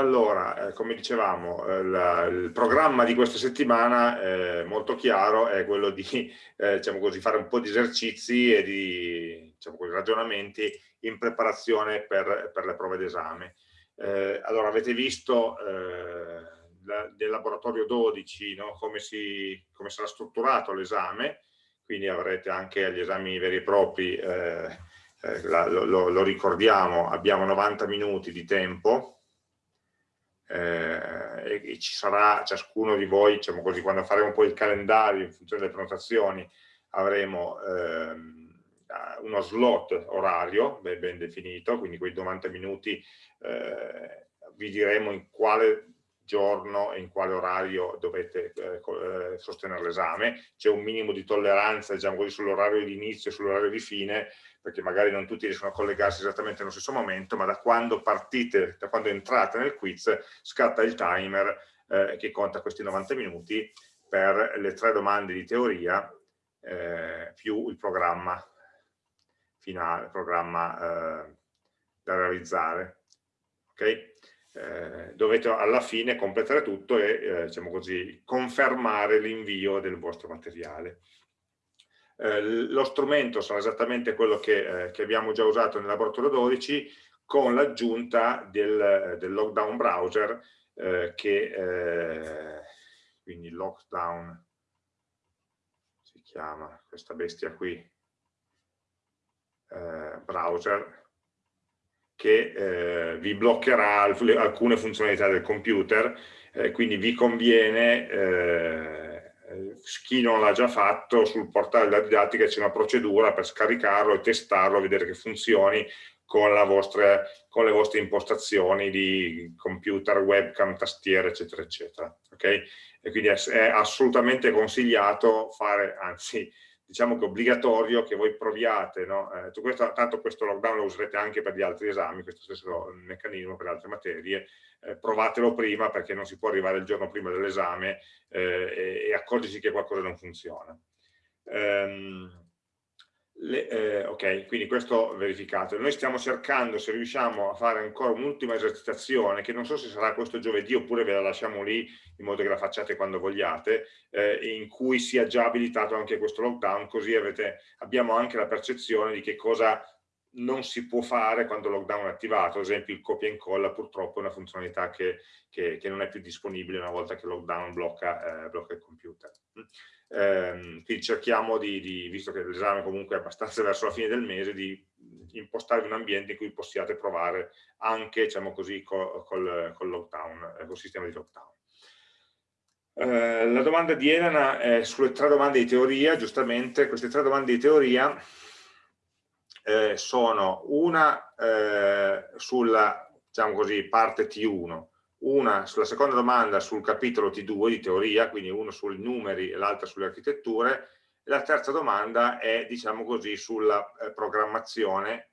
Allora, eh, come dicevamo, eh, la, il programma di questa settimana, eh, molto chiaro, è quello di eh, diciamo così, fare un po' di esercizi e di diciamo così, ragionamenti in preparazione per, per le prove d'esame. Eh, allora, avete visto eh, la, del laboratorio 12 no? come, si, come, sarà strutturato l'esame, quindi avrete anche gli esami veri e propri, la, lo, lo ricordiamo, abbiamo 90 minuti di tempo, eh, e ci sarà ciascuno di voi, diciamo così, quando faremo poi il calendario in funzione delle prenotazioni, avremo ehm, uno slot orario ben, ben, definito, quindi quei 90 minuti eh, vi diremo in quale giorno e in quale orario dovete eh, eh sostenere l'esame, c'è un minimo di tolleranza diciamo sull'orario di inizio e sull'orario di fine, perché magari non tutti riescono a collegarsi esattamente nello stesso momento, ma da quando partite, da quando entrate nel quiz, scatta il timer eh, che conta questi 90 minuti per le tre domande di teoria eh, più il programma finale, il programma eh, da realizzare. Okay? Eh, dovete alla fine completare tutto e eh, diciamo così, confermare l'invio del vostro materiale. Eh, lo strumento sarà esattamente quello che, eh, che, abbiamo già usato nel laboratorio 12 con l'aggiunta del, del, lockdown browser eh, che eh, quindi lockdown si chiama questa bestia qui eh, browser che vi bloccherà alcune funzionalità del computer quindi vi conviene chi non l'ha già fatto, sul portale della didattica c'è una procedura per scaricarlo e testarlo, vedere che funzioni con, vostra, con, le vostre impostazioni di computer, webcam, tastiere, eccetera, eccetera. Okay? E quindi è, è assolutamente consigliato fare, anzi, diciamo che è obbligatorio che voi proviate, no? eh, questo, tanto questo lockdown lo userete anche per gli altri esami, questo stesso meccanismo per altre materie, eh, provatelo prima perché non si può arrivare il giorno prima dell'esame eh, e, e accorgersi che qualcosa non funziona. Um, le, eh, ok, quindi questo verificato. Noi stiamo cercando, se riusciamo a fare ancora un'ultima esercitazione, che non so se sarà questo giovedì oppure ve la lasciamo lì in modo che la facciate quando vogliate, eh, in cui sia già abilitato anche questo lockdown, così avete, abbiamo anche la percezione di che cosa non si può fare quando il lockdown è attivato, ad esempio il copia e incolla purtroppo è una funzionalità che, che, che non è più disponibile una volta che il lockdown blocca, eh, blocca il computer. Eh, quindi cerchiamo di, di visto che l'esame comunque è abbastanza verso la fine del mese, di impostarvi un ambiente in cui possiate provare anche, diciamo così, col, col, col lockdown, eh, col sistema di lockdown. Eh, la domanda di Elena è sulle tre domande di teoria, giustamente, queste tre domande di teoria eh, sono una eh, sulla diciamo così, parte T1, una sulla seconda domanda sul capitolo T2 di teoria, quindi uno sui numeri e l'altra sulle architetture, e la terza domanda è, diciamo così, sulla eh, programmazione,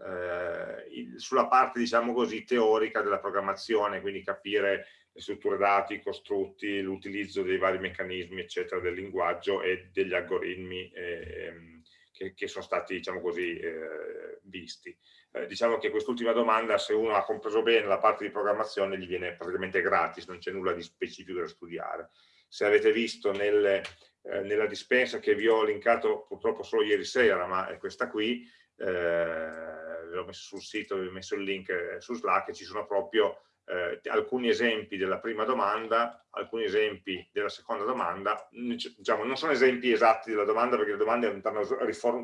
eh, sulla parte, diciamo così, teorica della programmazione, quindi capire le strutture dati, i costrutti, l'utilizzo dei vari meccanismi, eccetera, del linguaggio e degli algoritmi eh, che, che, sono stati, diciamo così, eh, visti. Eh, diciamo che quest'ultima domanda, se uno ha compreso bene la parte di programmazione, gli viene praticamente gratis, non c'è nulla di specifico da studiare. Se avete visto nelle, eh, nella dispensa che vi ho linkato purtroppo solo ieri sera, ma è questa qui, eh, l'ho messo sul sito, vi ho messo il link eh, su Slack, ci sono proprio eh, alcuni esempi della prima domanda, alcuni esempi della seconda domanda, diciamo, non sono esempi esatti della domanda perché le domande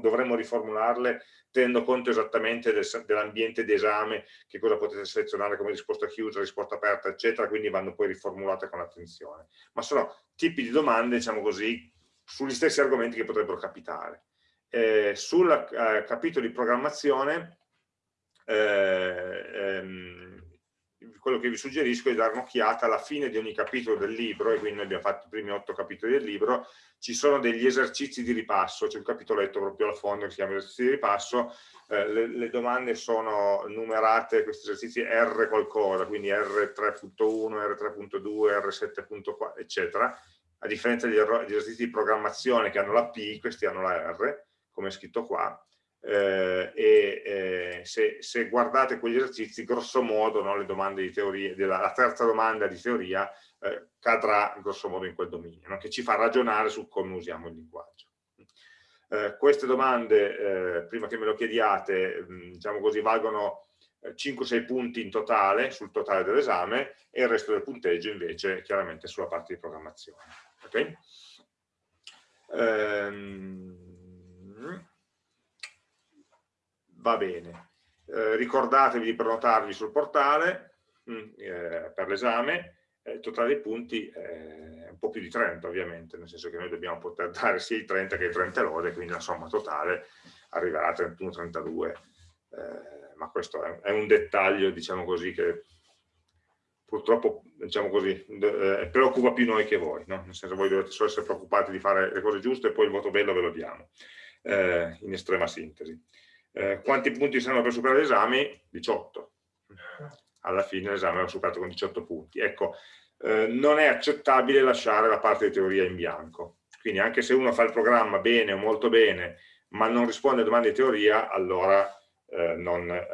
dovremmo riformularle tenendo conto esattamente del, dell'ambiente d'esame, che cosa potete selezionare come risposta chiusa, risposta aperta, eccetera, quindi vanno poi riformulate con attenzione. Ma sono tipi di domande, diciamo così, sugli stessi argomenti che potrebbero capitare. Eh, sul eh, capitolo di programmazione, eh, ehm, quello che vi suggerisco è dare un'occhiata alla fine di ogni capitolo del libro, e quindi noi abbiamo fatto i primi otto capitoli del libro, ci sono degli esercizi di ripasso, c'è un capitoletto proprio al fondo che si chiama esercizi di ripasso, eh, le, le, domande sono numerate, questi esercizi R qualcosa, quindi R3.1, R3.2, R7.4, eccetera, a differenza degli, esercizi di programmazione che hanno la P, questi hanno la R, come è scritto qua, eh, e eh, se, se, guardate quegli esercizi, grosso modo no, le domande di teoria, della, la terza domanda di teoria eh, cadrà grosso modo in quel dominio, no? che ci fa ragionare su come usiamo il linguaggio. Eh, queste domande, eh, prima che me lo chiediate, mh, mm, diciamo così, valgono 5-6 eh, punti in totale, sul totale dell'esame, e il resto del punteggio invece chiaramente sulla parte di programmazione. Okay? Ehm, va bene. Eh, ricordatevi di prenotarvi sul portale mm, eh, per l'esame, il totale dei punti è un po' più di 30 ovviamente, nel senso che noi dobbiamo poter dare sia i 30 che i 30 lode, quindi la somma totale arriverà a 31-32. Eh, ma questo è, è un dettaglio, diciamo così, che purtroppo diciamo così, eh, preoccupa più noi che voi, no? nel senso voi dovete solo essere preoccupati di fare le cose giuste e poi il voto bello ve lo diamo, eh, in estrema sintesi. Eh, quanti punti saranno per superare l'esame? 18. Alla fine l'esame va superato con 18 punti. Ecco, eh, non è accettabile lasciare la parte di teoria in bianco. Quindi anche se uno fa il programma bene o molto bene, ma non risponde a domande di teoria, allora eh, non, eh,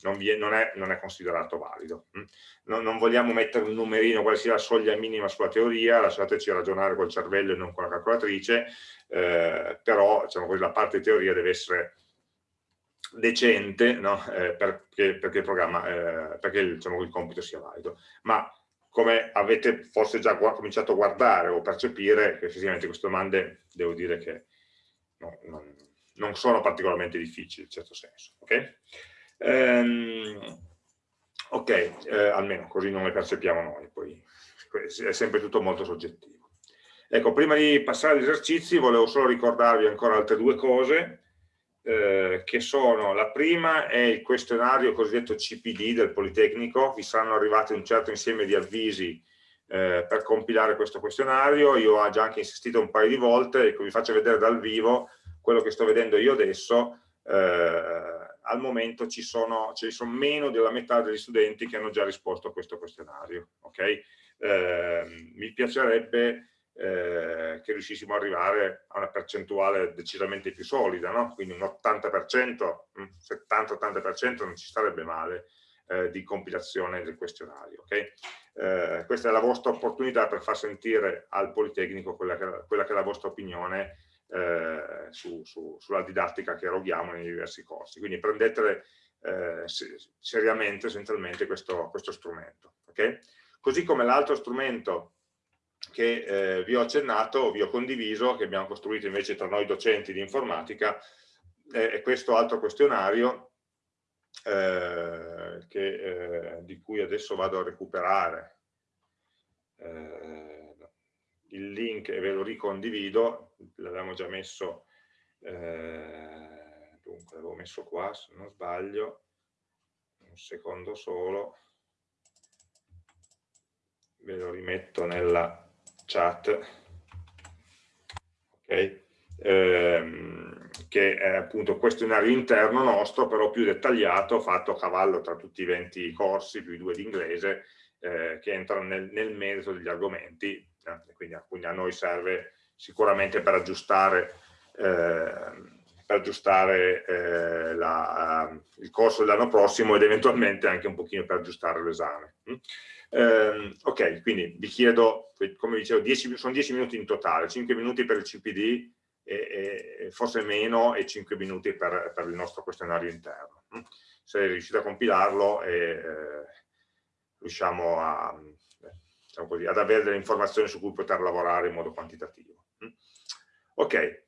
non, è, non, è, non, è, considerato valido. Mm? Non, non, vogliamo mettere un numerino, quale sia la soglia minima sulla teoria, lasciateci ragionare col cervello e non con la calcolatrice, eh, però diciamo così, la parte di teoria deve essere decente no? eh, perché, perché, il programma, eh, perché diciamo, il compito sia valido. Ma come avete forse già cominciato a guardare o percepire, effettivamente queste domande devo dire che no, non, non sono particolarmente difficili in certo senso. Ok, ehm, okay eh, almeno così non le percepiamo noi, poi è sempre tutto molto soggettivo. Ecco, prima di passare agli esercizi volevo solo ricordarvi ancora altre due cose, eh, che sono, la prima è il questionario cosiddetto CPD del Politecnico, vi saranno arrivati un certo insieme di avvisi eh, per compilare questo questionario, io ho già anche insistito un paio di volte, ecco vi faccio vedere dal vivo quello che sto vedendo io adesso, eh, al momento ci sono, ci sono, meno della metà degli studenti che hanno già risposto a questo questionario. Okay? Eh, mi piacerebbe eh, che riuscissimo ad arrivare a una percentuale decisamente più solida, no? quindi un 80%, 70-80% non ci sarebbe male eh, di compilazione del questionario. Okay? Eh, questa è la vostra opportunità per far sentire al Politecnico quella che, quella che è la vostra opinione eh, su, su, sulla didattica che eroghiamo nei diversi corsi. Quindi prendete eh, seriamente, essenzialmente, questo, questo strumento. Okay? Così come l'altro strumento che eh, vi ho accennato, vi ho condiviso, che abbiamo costruito invece tra noi docenti di informatica, è questo altro questionario eh, che, eh, di cui adesso vado a recuperare eh, il link e ve lo ricondivido, l'avevamo già messo, eh, dunque l'avevo messo qua se non sbaglio, un secondo solo, ve lo rimetto nella chat, ok? Ehm, che è appunto questionario interno nostro, però più dettagliato, fatto a cavallo tra tutti i 20 corsi, più i due di inglese, eh, che entrano nel, nel merito degli argomenti, eh, quindi, quindi, a noi serve sicuramente per aggiustare, eh, per aggiustare eh, la, il corso dell'anno prossimo ed eventualmente anche un pochino per aggiustare l'esame. Eh, ok, quindi vi chiedo, come dicevo, 10, sono 10 minuti in totale, 5 minuti per il CPD e, e forse meno e 5 minuti per, per, il nostro questionario interno. Se riuscite a compilarlo e eh, riusciamo a, diciamo così, ad avere delle informazioni su cui poter lavorare in modo quantitativo. Ok.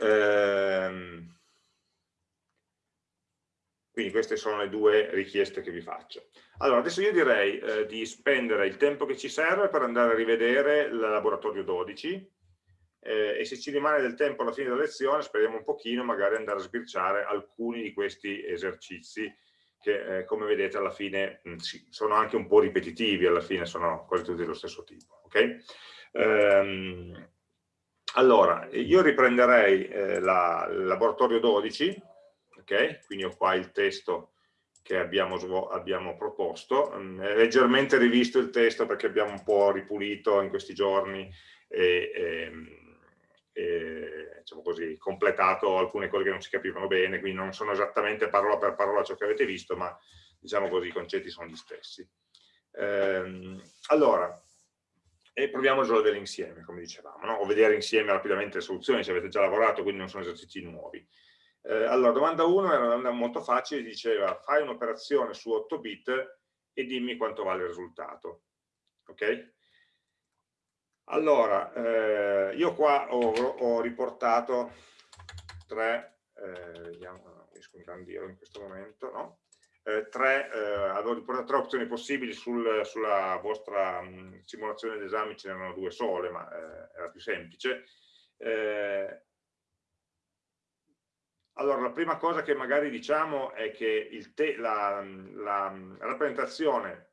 Ehm, quindi queste sono le due richieste che vi faccio. Allora, adesso io direi eh, di spendere il tempo che ci serve per andare a rivedere il laboratorio 12 eh, e se ci rimane del tempo alla fine della lezione speriamo un pochino magari andare a sbirciare alcuni di questi esercizi che eh, come vedete alla fine mh, mm, sono anche un po' ripetitivi, alla fine sono quasi tutti dello stesso tipo. Okay? Ehm, allora, io riprenderei eh, la, il laboratorio 12, okay? quindi ho qua il testo che abbiamo, abbiamo proposto, mm, è leggermente rivisto il testo perché abbiamo un po' ripulito in questi giorni e, e, e diciamo così, completato alcune cose che non si capivano bene, quindi non sono esattamente parola per parola ciò che avete visto, ma diciamo così i concetti sono gli stessi. Ehm, allora, e proviamo a risolvere insieme, come dicevamo, no? o vedere insieme rapidamente le soluzioni, se avete già lavorato, quindi non sono esercizi nuovi. Eh, allora, domanda 1 era una domanda molto facile, diceva fai un'operazione su 8 bit e dimmi quanto vale il risultato. Ok? Allora, eh, io qua ho, ho riportato tre, eh, vediamo, no, riesco a ingrandirlo in questo momento, no? eh, tre, eh, avevo riportato tre opzioni possibili sul, sulla vostra mh, simulazione d'esame, ce n'erano due sole, ma eh, era più semplice. Allora, la prima cosa che magari diciamo è che la, la, rappresentazione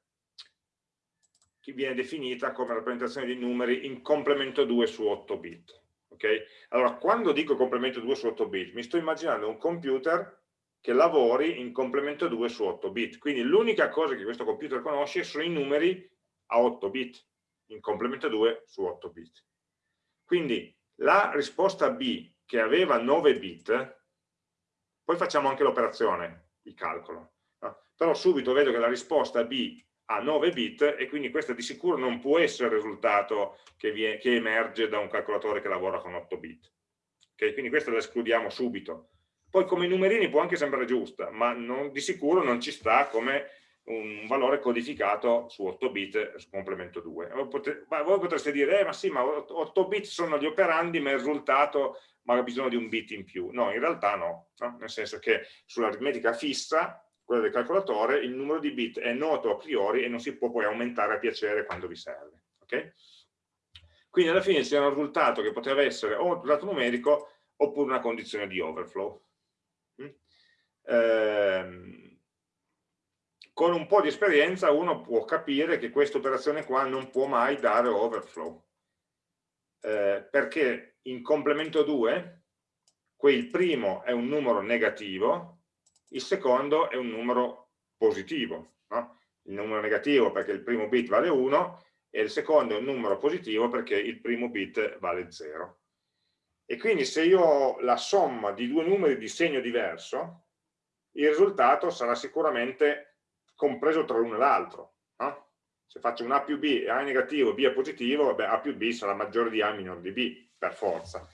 viene definita come rappresentazione di numeri in complemento 2 su 8 bit. Okay? Allora, quando dico complemento 2 su 8 bit, mi sto immaginando un computer che lavori in complemento 2 su 8 bit. Quindi l'unica cosa che questo computer conosce sono i numeri a 8 bit, in complemento 2 su 8 bit. Quindi la risposta B che aveva 9 bit, poi facciamo anche l'operazione, il calcolo, no? però subito vedo che la risposta B ha 9 bit e quindi questo di sicuro non può essere il risultato che, viene, che emerge da un calcolatore che lavora con 8 bit. Okay? Quindi questo lo escludiamo subito. Poi come numerini può anche sembrare giusta, ma non, di sicuro non ci sta come un valore codificato su 8 bit su complemento 2. voi potreste dire, eh, ma sì, ma 8 bit sono gli operandi, ma il risultato ha bisogno di un bit in più. No, in realtà no, no? nel senso che sull'aritmetica fissa quella del calcolatore, il numero di bit è noto a priori e non si può poi aumentare a piacere quando vi serve. Okay? Quindi alla fine c'è un risultato che poteva essere o un risultato numerico oppure una condizione di overflow. Mm? Ehm, con un po' di esperienza uno può capire che questa operazione qua non può mai dare overflow. Eh, perché in complemento 2, il primo è un numero negativo il secondo è un numero positivo, no? il numero negativo perché il primo bit vale 1 e il secondo è un numero positivo perché il primo bit vale 0. E quindi se io ho la somma di due numeri di segno diverso, il risultato sarà sicuramente compreso tra l'uno e l'altro. No? Se faccio un A più B e A è negativo B è positivo, vabbè, A più B sarà maggiore di A minore di B, per forza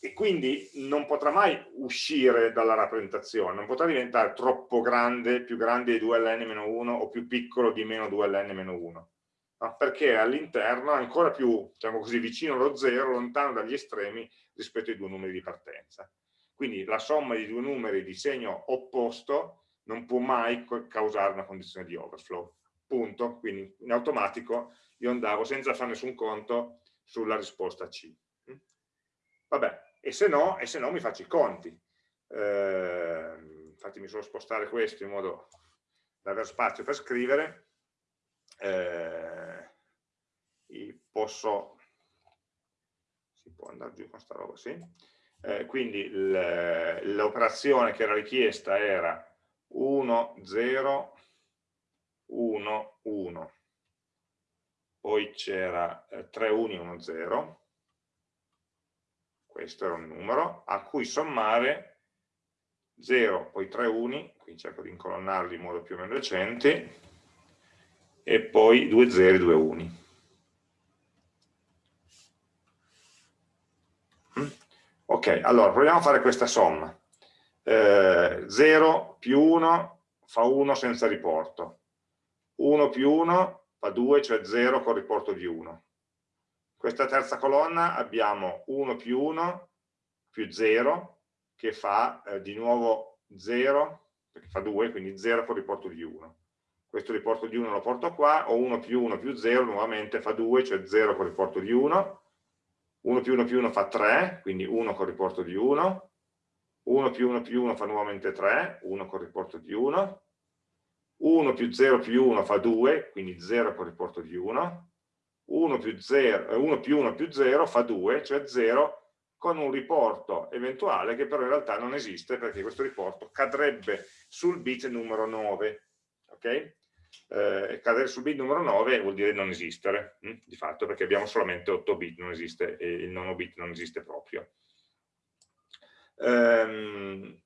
e quindi non potrà mai uscire dalla rappresentazione, non potrà diventare troppo grande, più grande di 2ln-1 o più piccolo di meno 2ln-1, no? perché all'interno è ancora più, diciamo così, vicino allo zero, lontano dagli estremi rispetto ai due numeri di partenza. Quindi la somma di due numeri di segno opposto non può mai causare una condizione di overflow. Punto. Quindi in automatico io andavo senza fare nessun conto sulla risposta C. Vabbè, e se no, e se no mi faccio i conti. Eh, fatemi solo spostare questo in modo da avere spazio per scrivere. Eh, posso, si può andare giù con sta roba, sì. Eh, quindi l'operazione che era richiesta era 1, 0, 1, 1. Poi c'era 3 uni, 1, 0 questo era un numero, a cui sommare 0, poi 3 uni, qui cerco di incolonnarli in modo più o meno decente, e poi 2 zeri, 2 uni. Mm? Ok, allora proviamo a fare questa somma. Eh, 0 più 1 fa 1 senza riporto. 1 più 1 fa 2, cioè 0 con riporto di 1 questa terza colonna abbiamo 1 più 1 più 0 che fa eh, di nuovo 0 perché fa 2 quindi 0 con riporto di 1 questo riporto di 1 lo porto qua o 1 più 1 più 0 nuovamente fa 2 cioè 0 con riporto di 1 1 più 1 più 1 fa 3 quindi 1 con riporto di 1 1 più 1 più 1 fa nuovamente 3 1 con riporto di 1 1 più 0 più 1 fa 2 quindi 0 con riporto di 1 1 più, 0, 1 più 1 più 0 fa 2, cioè 0 con un riporto eventuale che però in realtà non esiste perché questo riporto cadrebbe sul bit numero 9. Okay? eh, cadere sul bit numero 9 vuol dire non esistere, hm? di fatto, perché abbiamo solamente 8 bit, non esiste, e il nono bit non esiste proprio. Ehm,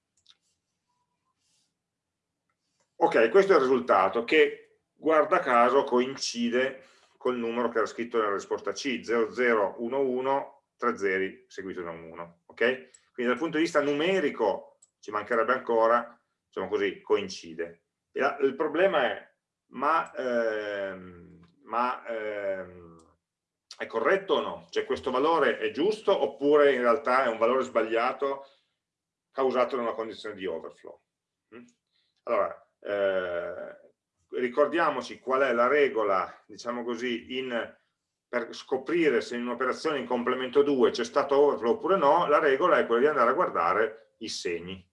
ok, questo è il risultato, che guarda caso coincide col numero che era scritto nella risposta C, 0011, 3 zeri seguito da un 1. Okay? Quindi dal punto di vista numerico ci mancherebbe ancora, diciamo così, coincide. La, il problema è ma, ehm, ma ehm, è corretto o no? Cioè questo valore è giusto oppure in realtà è un valore sbagliato causato da una condizione di overflow? Mm? Allora, eh, ricordiamoci qual è la regola, diciamo così, in, per scoprire se in un'operazione in complemento 2 c'è stato overflow oppure no, la regola è quella di andare a guardare i segni.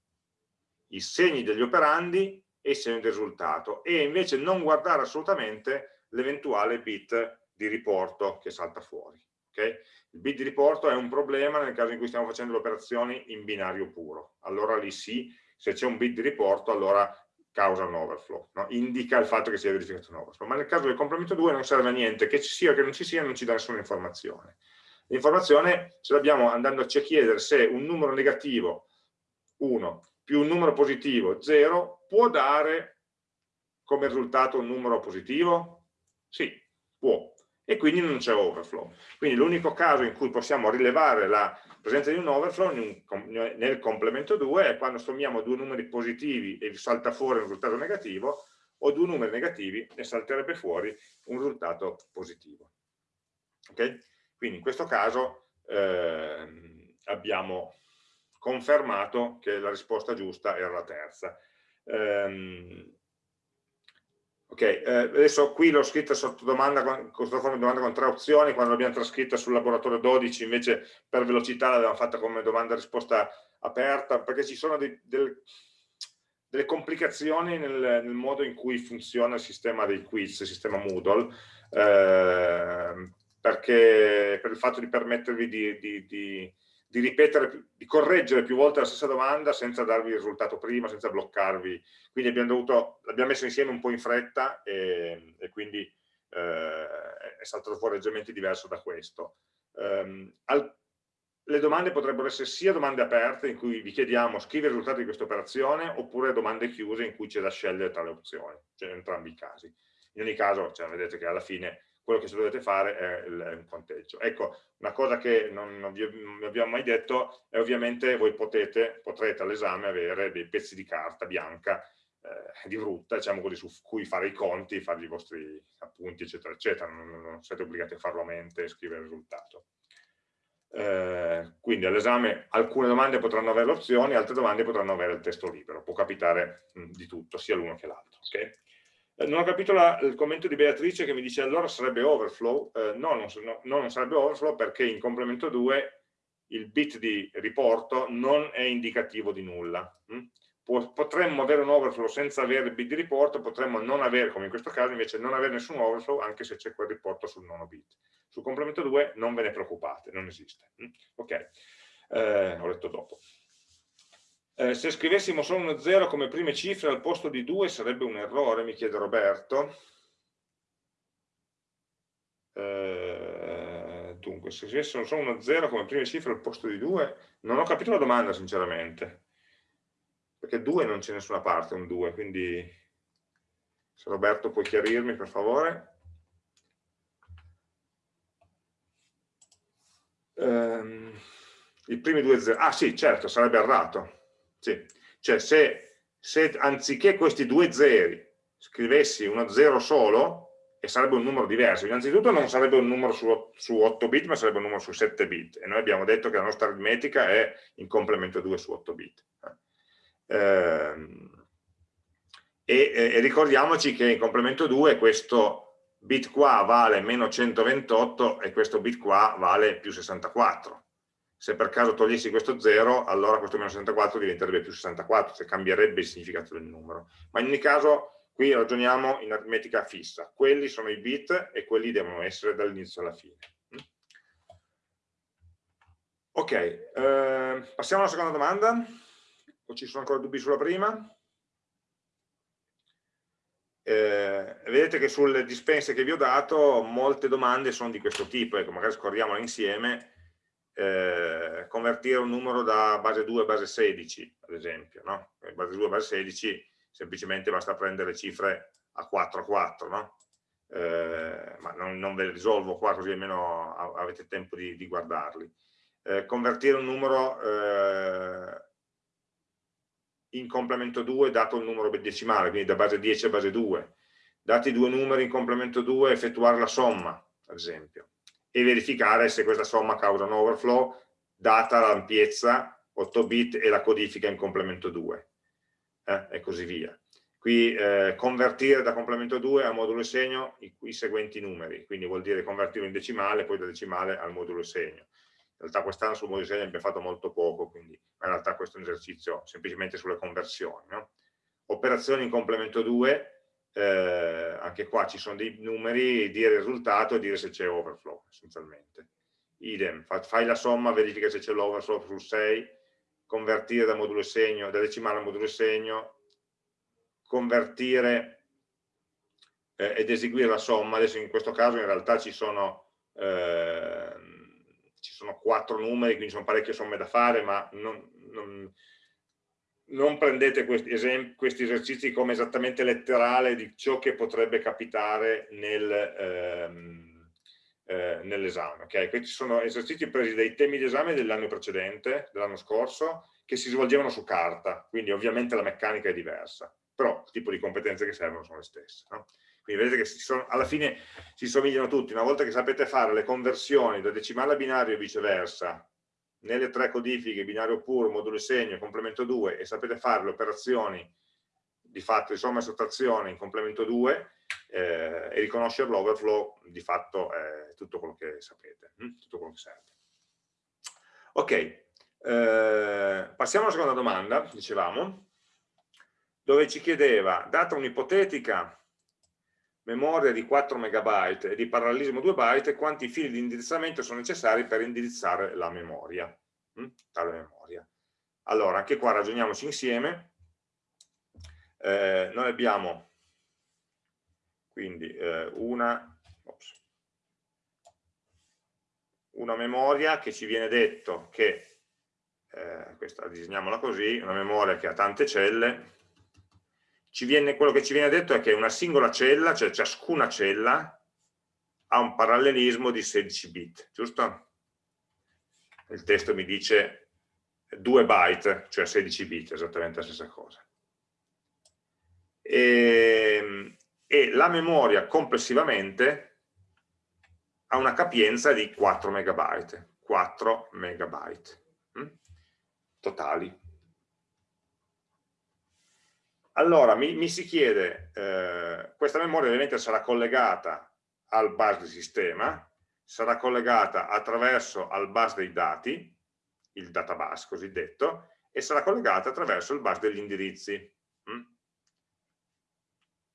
I segni degli operandi e il segno di risultato e invece non guardare assolutamente l'eventuale bit di riporto che salta fuori. Okay? Il bit di riporto è un problema nel caso in cui stiamo facendo le operazioni in binario puro. Allora lì sì, se c'è un bit di riporto allora causa un overflow, no? indica il fatto che sia verificato un overflow. Ma nel caso del complemento 2 non serve a niente, che ci sia o che non ci sia non ci dà nessuna informazione. L'informazione ce l'abbiamo andando a chiedere se un numero negativo 1 più un numero positivo 0 può dare come risultato un numero positivo? Sì, può. E quindi non c'è overflow. Quindi l'unico caso in cui possiamo rilevare la presenza di un overflow nel complemento 2 è quando sommiamo due numeri positivi e salta fuori un risultato negativo o due numeri negativi e salterebbe fuori un risultato positivo. Okay? Quindi in questo caso eh, abbiamo confermato che la risposta giusta era la terza. Um, ok, eh, adesso qui l'ho scritta sotto domanda, con, sotto forma di domanda con tre opzioni, quando l'abbiamo trascritta sul laboratorio 12 invece per velocità l'abbiamo fatta come domanda risposta aperta, perché ci sono dei, del, delle complicazioni nel, nel, modo in cui funziona il sistema dei quiz, il sistema Moodle, eh, perché per il fatto di permettervi di, di, di di ripetere, di correggere più volte la stessa domanda senza darvi il risultato prima, senza bloccarvi. Quindi l'abbiamo messo insieme un po' in fretta e, e quindi eh, è saltato fuori leggermente diverso da questo. Um, al, le domande potrebbero essere sia domande aperte in cui vi chiediamo scrivere i risultati di questa operazione oppure domande chiuse in cui c'è da scegliere tra le opzioni, cioè in entrambi i casi. In ogni caso, cioè, vedete che alla fine quello che dovete fare è, un conteggio. Ecco, una cosa che non, vi, abbiamo mai detto è ovviamente voi potete, potrete all'esame avere dei pezzi di carta bianca eh, di frutta, diciamo così, su cui fare i conti, fare i vostri appunti, eccetera, eccetera. Non, non siete obbligati a farlo a mente e scrivere il risultato. Eh, quindi all'esame alcune domande potranno avere opzioni, altre domande potranno avere il testo libero, può capitare mh, di tutto, sia l'uno che l'altro. Okay? Non ho capito la, il commento di Beatrice che mi dice allora sarebbe overflow. Eh, no, non, no, non, sarebbe overflow perché in complemento 2 il bit di riporto non è indicativo di nulla. Mm? potremmo avere un overflow senza avere il bit di riporto, potremmo non avere, come in questo caso, invece non avere nessun overflow anche se c'è quel riporto sul nono bit. Sul complemento 2 non ve ne preoccupate, non esiste. Mm? Ok, eh, ho letto dopo. Eh, se scrivessimo solo uno 0 come prime cifre al posto di 2 sarebbe un errore, mi chiede Roberto. Eh, dunque, se scrivessimo solo uno 0 come prime cifre al posto di 2, non ho capito la domanda sinceramente, perché 2 non c'è nessuna parte, un 2, quindi se Roberto puoi chiarirmi per favore. Um, I primi due 0, ah sì, certo, sarebbe errato, sì. Cioè se, se anziché questi due zeri scrivessi uno zero solo, e sarebbe un numero diverso. Innanzitutto non sarebbe un numero su, su 8 bit, ma sarebbe un numero su 7 bit. E noi abbiamo detto che la nostra aritmetica è in complemento 2 su 8 bit. Ehm, e, e, ricordiamoci che in complemento 2 questo bit qua vale meno 128 e questo bit qua vale più 64 se per caso togliessi questo 0, allora questo meno 64 diventerebbe più 64, se cambierebbe il significato del numero. Ma in ogni caso, qui ragioniamo in aritmetica fissa. Quelli sono i bit e quelli devono essere dall'inizio alla fine. Mm? Ok, eh, passiamo alla seconda domanda. O ci sono ancora dubbi sulla prima? eh, vedete che sulle dispense che vi ho dato molte domande sono di questo tipo, ecco, magari scorriamole insieme, eh, convertire un numero da base 2 a base 16, ad esempio, no? base 2 a base 16 semplicemente basta prendere cifre a 4 a 4, no? eh, ma non, non, ve le risolvo qua così almeno avete tempo di, di guardarli. Eh, convertire un numero eh, in complemento 2 dato il numero decimale, quindi da base 10 a base 2. Dati due numeri in complemento 2, effettuare la somma, ad esempio, e verificare se questa somma causa un overflow, data l'ampiezza 8 bit e la codifica in complemento 2, eh, e così via. Qui eh, convertire da complemento 2 a modulo segno i, i, seguenti numeri, quindi vuol dire convertirlo in decimale, poi da decimale al modulo segno. In realtà quest'anno sul modulo segno abbiamo fatto molto poco, quindi in realtà questo è un esercizio semplicemente sulle conversioni. No? Operazioni in complemento 2, eh, anche qua ci sono dei numeri, dire il risultato e dire se c'è overflow, essenzialmente. Idem, fai la somma, verifica se c'è l'overflow sul 6, convertire da modulo segno, da decimale a modulo segno, convertire eh, ed eseguire la somma, adesso in questo caso in realtà ci sono, eh, ci sono quattro numeri, quindi sono parecchie somme da fare, ma non, non, non prendete questi, esempi, questi, esercizi come esattamente letterale di ciò che potrebbe capitare nel, ehm, eh, nell'esame. Okay? Questi sono esercizi presi dai temi di esame dell'anno precedente, dell'anno scorso, che si svolgevano su carta, quindi ovviamente la meccanica è diversa però il tipo di competenze che servono sono le stesse. No? Quindi vedete che sono, alla fine si somigliano tutti, una volta che sapete fare le conversioni da decimale a binario e viceversa, nelle tre codifiche, binario puro, modulo e segno, complemento 2, e sapete fare le operazioni di fatto di somma e sottrazione in complemento 2 eh, e riconoscere l'overflow, di fatto è tutto quello che sapete, hm? tutto quello che serve. Ok, eh, passiamo alla seconda domanda, dicevamo dove ci chiedeva, data un'ipotetica memoria di 4 MB e di parallelismo 2 byte, quanti fili di indirizzamento sono necessari per indirizzare la memoria, hm? tale memoria. Allora, anche qua ragioniamoci insieme. Eh, noi abbiamo quindi eh, una, ops, una memoria che ci viene detto che, eh, questa disegniamola così, una memoria che ha tante celle, viene, quello che ci viene detto è che una singola cella, cioè ciascuna cella, ha un parallelismo di 16 bit, giusto? Il testo mi dice 2 byte, cioè 16 bit, esattamente la stessa cosa. E, ehm, e la memoria complessivamente ha una capienza di 4 megabyte, 4 megabyte hm? totali. Allora, mi, mi si chiede, eh, questa memoria ovviamente sarà collegata al bus di sistema, sarà collegata attraverso al bus dei dati, il databus cosiddetto, e sarà collegata attraverso il bus degli indirizzi, hm?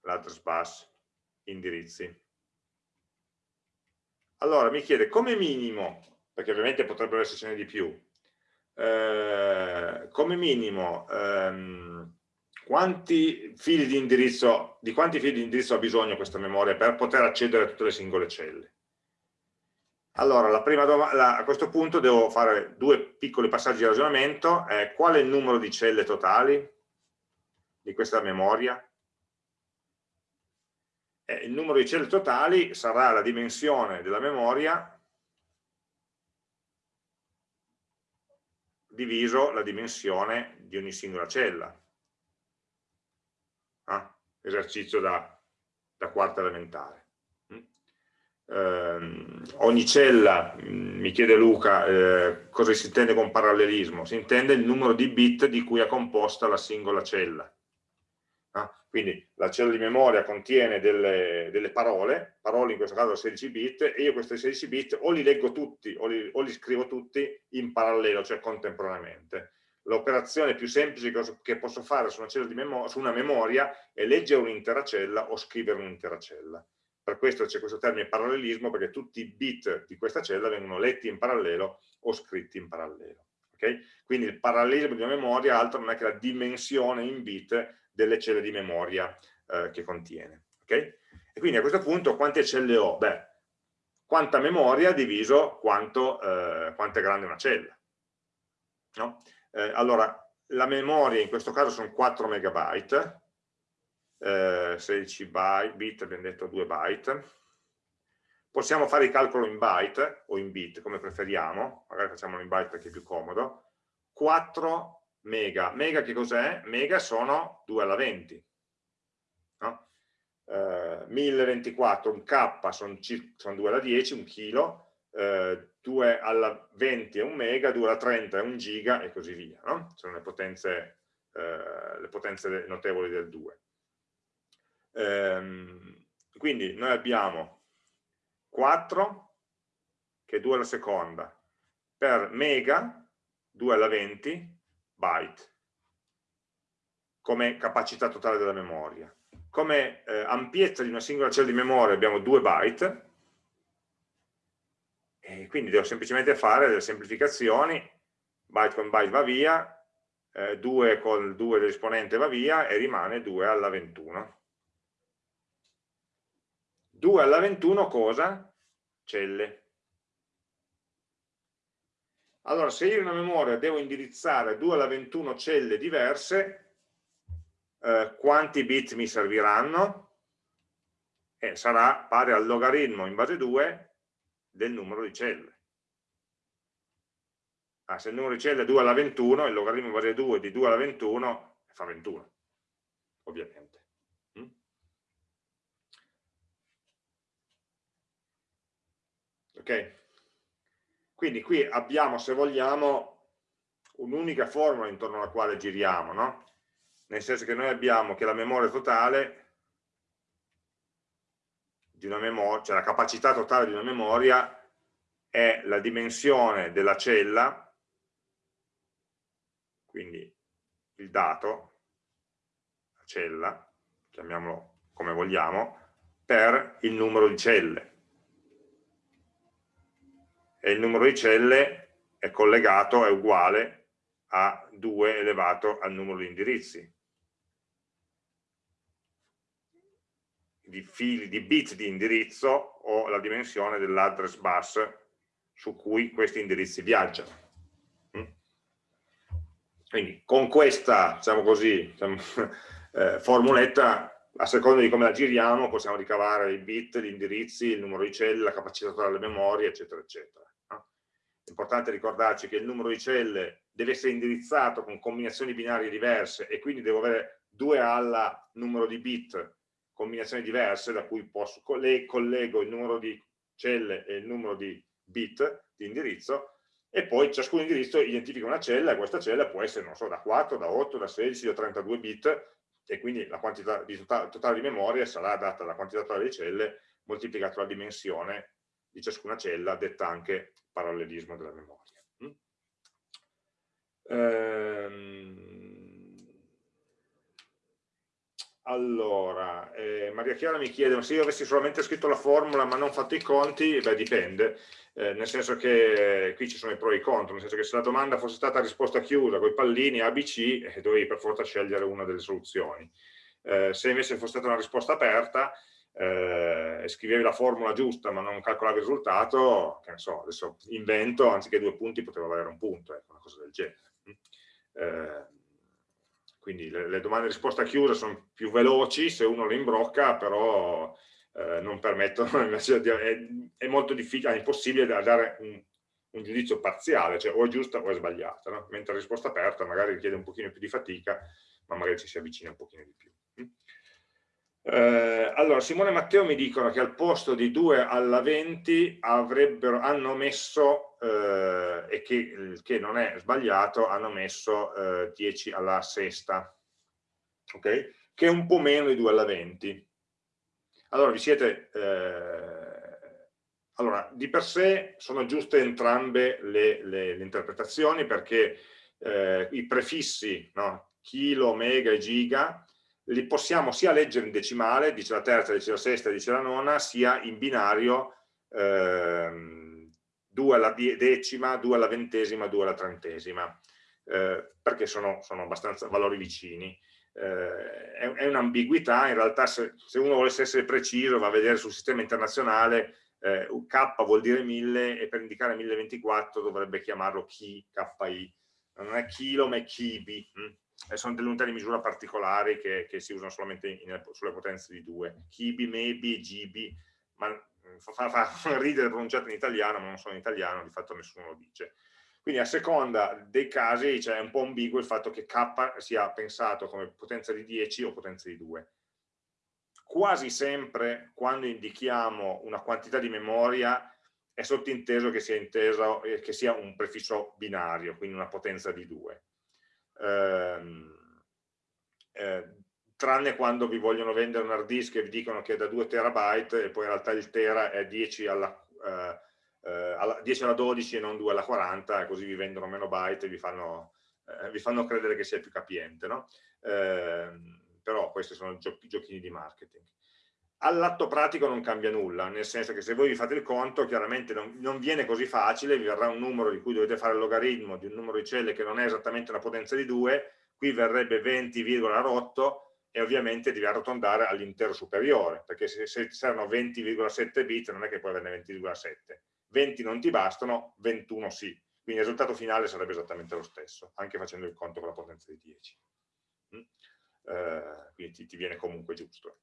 l'address bus, indirizzi. Allora, mi chiede come minimo, perché ovviamente potrebbero essercene di più, eh, come minimo ehm, quanti fili di indirizzo, di quanti fili di indirizzo ha bisogno questa memoria per poter accedere a tutte le singole celle? Allora, la a questo punto devo fare due piccoli passaggi di ragionamento. Eh, qual è il numero di celle totali di questa memoria? Eh, il numero di celle totali sarà la dimensione della memoria diviso la dimensione di ogni singola cella esercizio da, da quarta elementare. Eh, ogni cella, mm, mi chiede Luca, eh, cosa si intende con parallelismo? Si intende il numero di bit di cui è composta la singola cella. Ah, quindi la cella di memoria contiene delle, delle, parole, parole in questo caso 16 bit, e io questi 16 bit o li leggo tutti o li, o li scrivo tutti in parallelo, cioè contemporaneamente l'operazione più semplice che posso fare su una, su una memoria è leggere un'intera cella o scrivere un'intera cella. Per questo c'è questo termine parallelismo, perché tutti i bit di questa cella vengono letti in parallelo o scritti in parallelo. Okay? Quindi il parallelismo di una memoria altro non è che la dimensione in bit delle celle di memoria eh, che contiene. Okay? E quindi a questo punto quante celle ho? Beh, quanta memoria diviso quanto, eh, quanto è grande una cella. No? Eh, allora, la memoria in questo caso sono 4 megabyte, eh, 16 byte, bit abbiamo detto 2 byte, possiamo fare il calcolo in byte o in bit come preferiamo, magari facciamolo in byte perché è più comodo, 4 mega, mega che cos'è? Mega sono 2 alla 20, no? eh, 1024, un K sono, sono 2 alla 10, un chilo, eh, 2 alla 20 è un mega, 2 alla 30 è un giga e così via, no? sono le potenze, eh, le potenze notevoli del 2. Ehm, quindi noi abbiamo 4, che è 2 alla seconda, per mega, 2 alla 20, byte, come capacità totale della memoria. Come eh, ampiezza di una singola cella di memoria abbiamo 2 byte, quindi devo semplicemente fare delle semplificazioni, byte con byte va via, eh, 2 con 2 dell'esponente va via e rimane 2 alla 21. 2 alla 21 cosa? Celle. Allora, se io in una memoria devo indirizzare 2 alla 21 celle diverse, eh, quanti bit mi serviranno? Eh, sarà pari al logaritmo in base 2 del numero di celle. Ah, se il numero di celle è 2 alla 21, il logaritmo base 2 di 2 alla 21 fa 21, ovviamente. Mm? Ok? Quindi qui abbiamo, se vogliamo, un'unica formula intorno alla quale giriamo, no? Nel senso che noi abbiamo che la memoria totale di una memoria, cioè la capacità totale di una memoria è la dimensione della cella, quindi il dato, la cella, chiamiamolo come vogliamo, per il numero di celle. E il numero di celle è collegato, è uguale a 2 elevato al numero di indirizzi. Di fili, di bit di indirizzo o la dimensione dell'address bus su cui questi indirizzi viaggiano. Mm? Quindi con questa, diciamo così, diciamo, eh, formuletta, a seconda di come la giriamo, possiamo ricavare i bit, gli indirizzi, il numero di celle, la capacità delle memorie, eccetera, eccetera. È importante ricordarci che il numero di celle deve essere indirizzato con combinazioni binarie diverse e quindi devo avere 2 alla numero di bit combinazioni diverse da cui posso, collego il numero di celle e il numero di bit di indirizzo e poi ciascun indirizzo identifica una cella e questa cella può essere, non so, da 4, da 8, da 16, da 32 bit e quindi la quantità di totale, totale di memoria sarà data dalla quantità totale di celle moltiplicata la dimensione di ciascuna cella, detta anche parallelismo della memoria. Mm? Ehm allora, eh, Maria Chiara mi chiede, se io avessi solamente scritto la formula ma non fatto i conti, beh dipende, eh, nel senso che qui ci sono i pro e i contro, nel senso che se la domanda fosse stata risposta chiusa con i pallini ABC, eh, dovevi per forza scegliere una delle soluzioni. Eh, se invece fosse stata una risposta aperta, eh, scrivevi la formula giusta ma non calcolavi il risultato, che ne so, adesso invento, anziché due punti poteva valere un punto, ecco, una cosa del genere. Quindi le, le domande risposta chiusa sono più veloci se uno le imbrocca, però eh, non permettono, è, è, molto difficile, è impossibile da dare un, un, giudizio parziale, cioè o è giusta o è sbagliata, no? mentre la risposta aperta magari richiede un pochino più di fatica, ma magari ci si avvicina un pochino di più. Eh, allora, Simone e Matteo mi dicono che al posto di 2 alla 20 avrebbero, hanno messo, eh, e che, che, non è sbagliato, hanno messo eh, 10 alla sesta, ok? Che è un po' meno di 2 alla 20. Allora, vi siete... Eh, allora, di per sé sono giuste entrambe le, le, le interpretazioni perché eh, i prefissi, no? chilo, mega e giga, li possiamo sia leggere in decimale, dice la terza, dice la sesta, dice la nona, sia in binario ehm, 2 alla decima, 2 alla ventesima, 2 alla trentesima, eh, perché sono, sono, abbastanza valori vicini. eh, è, è un'ambiguità, in realtà se, se, uno volesse essere preciso va a vedere sul sistema internazionale eh, K vuol dire 1000 e per indicare 1024 dovrebbe chiamarlo chi, KI, non è chilo ma è kibi, hm? E sono delle unità di misura particolari che, che si usano solamente in, sulle potenze di 2, kibi, maybe, GB, ma mm, fa, fa, fa ridere pronunciato in italiano, ma non sono in italiano, di fatto nessuno lo dice. Quindi a seconda dei casi cioè, è un po' ambiguo il fatto che K sia pensato come potenza di 10 o potenza di 2. Quasi sempre quando indichiamo una quantità di memoria è sottinteso che sia, inteso, eh, che sia un prefisso binario, quindi una potenza di 2. Eh, eh, tranne quando vi vogliono vendere un hard disk e vi dicono che è da 2 terabyte e poi in realtà il tera è 10 alla, eh, eh, alla, 10 alla 12 e non 2 alla 40 e così vi vendono meno byte e vi fanno, eh, vi fanno credere che sia più capiente no? eh, però questi sono giochi, giochini di marketing all'atto pratico non cambia nulla, nel senso che se voi vi fate il conto, chiaramente non, non, viene così facile, vi verrà un numero di cui dovete fare il logaritmo di un numero di celle che non è esattamente una potenza di 2, qui verrebbe 20, rotto e ovviamente devi arrotondare all'intero superiore, perché se, se servono 20,7 bit non è che puoi averne 20,7. 20 non ti bastano, 21 sì. Quindi il risultato finale sarebbe esattamente lo stesso, anche facendo il conto con la potenza di 10. Mm? Eh, quindi ti, ti, viene comunque giusto.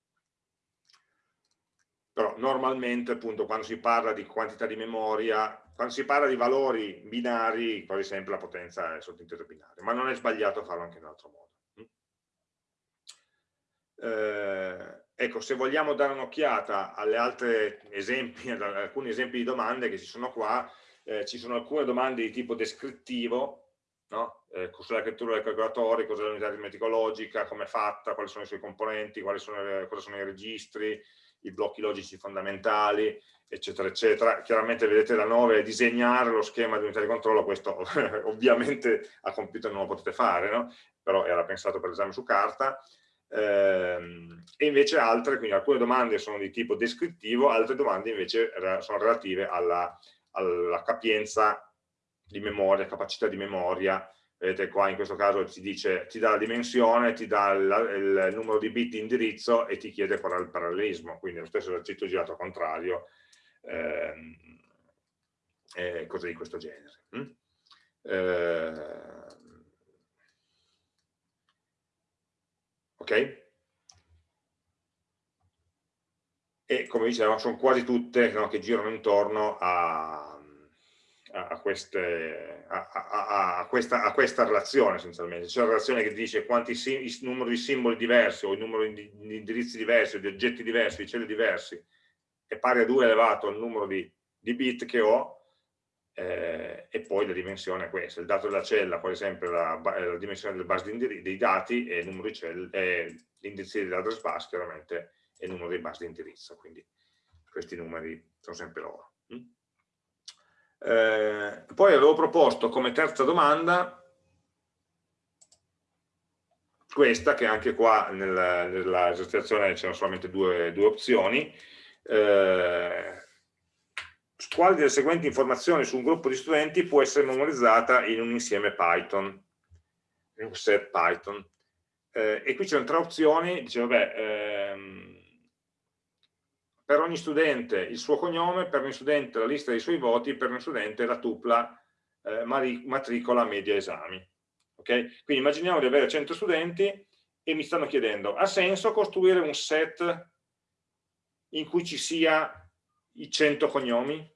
Però normalmente appunto quando si parla di quantità di memoria, quando si parla di valori binari, quasi sempre la potenza è sottinteso binario, ma non è sbagliato farlo anche in un altro modo. Mm? Eh, Ecco, se vogliamo dare un'occhiata alle altre esempi, ad alcuni esempi di domande che ci sono qua, eh, ci sono alcune domande di tipo descrittivo, no? eh, cos'è la scrittura del calcolatore, cos'è l'unità aritmetica logica, come è fatta, quali sono i suoi componenti, sono, cosa sono i registri, i blocchi logici fondamentali, eccetera, eccetera. Chiaramente vedete la 9 è disegnare lo schema di unità di controllo, questo ovviamente a computer non lo potete fare, no? però era pensato per l'esame su carta ehm, e invece altre, quindi alcune domande sono di tipo descrittivo, altre domande invece sono relative alla, alla capienza di memoria, capacità di memoria, vedete qua in questo caso ti dice, ti dà la dimensione, ti dà il, il numero di bit di indirizzo e ti chiede qual è il parallelismo, quindi lo stesso esercizio girato contrario, ehm, eh, cose di questo genere. Mm? Eh, ok? E come dicevo, sono quasi tutte no, che girano intorno a, a, queste, a, a questa, questa, relazione essenzialmente. C'è una relazione che dice quanti il numero di simboli diversi o il numero di, di indirizzi diversi o di oggetti diversi, di celle diversi è pari a 2 elevato al numero di, di bit che ho eh, e poi la dimensione è questa, il dato della cella poi sempre la, la dimensione del bus dei dati e e l'indirizzo dell'address bus chiaramente è il numero dei bus di indirizzo, quindi questi numeri sono sempre loro. Mm? Eh, poi avevo proposto come terza domanda questa, che anche qua nella, nella esercitazione c'erano solamente due, due opzioni, eh, quale delle seguenti informazioni su un gruppo di studenti può essere memorizzata in un insieme Python, in un set Python. Eh, e qui c'erano tre opzioni, dice vabbè, ehm, per ogni studente il suo cognome, per ogni studente la lista dei suoi voti, per ogni studente la tupla eh, matricola media esami. Okay? Quindi immaginiamo di avere 100 studenti e mi stanno chiedendo, ha senso costruire un set in cui ci sia i 100 cognomi?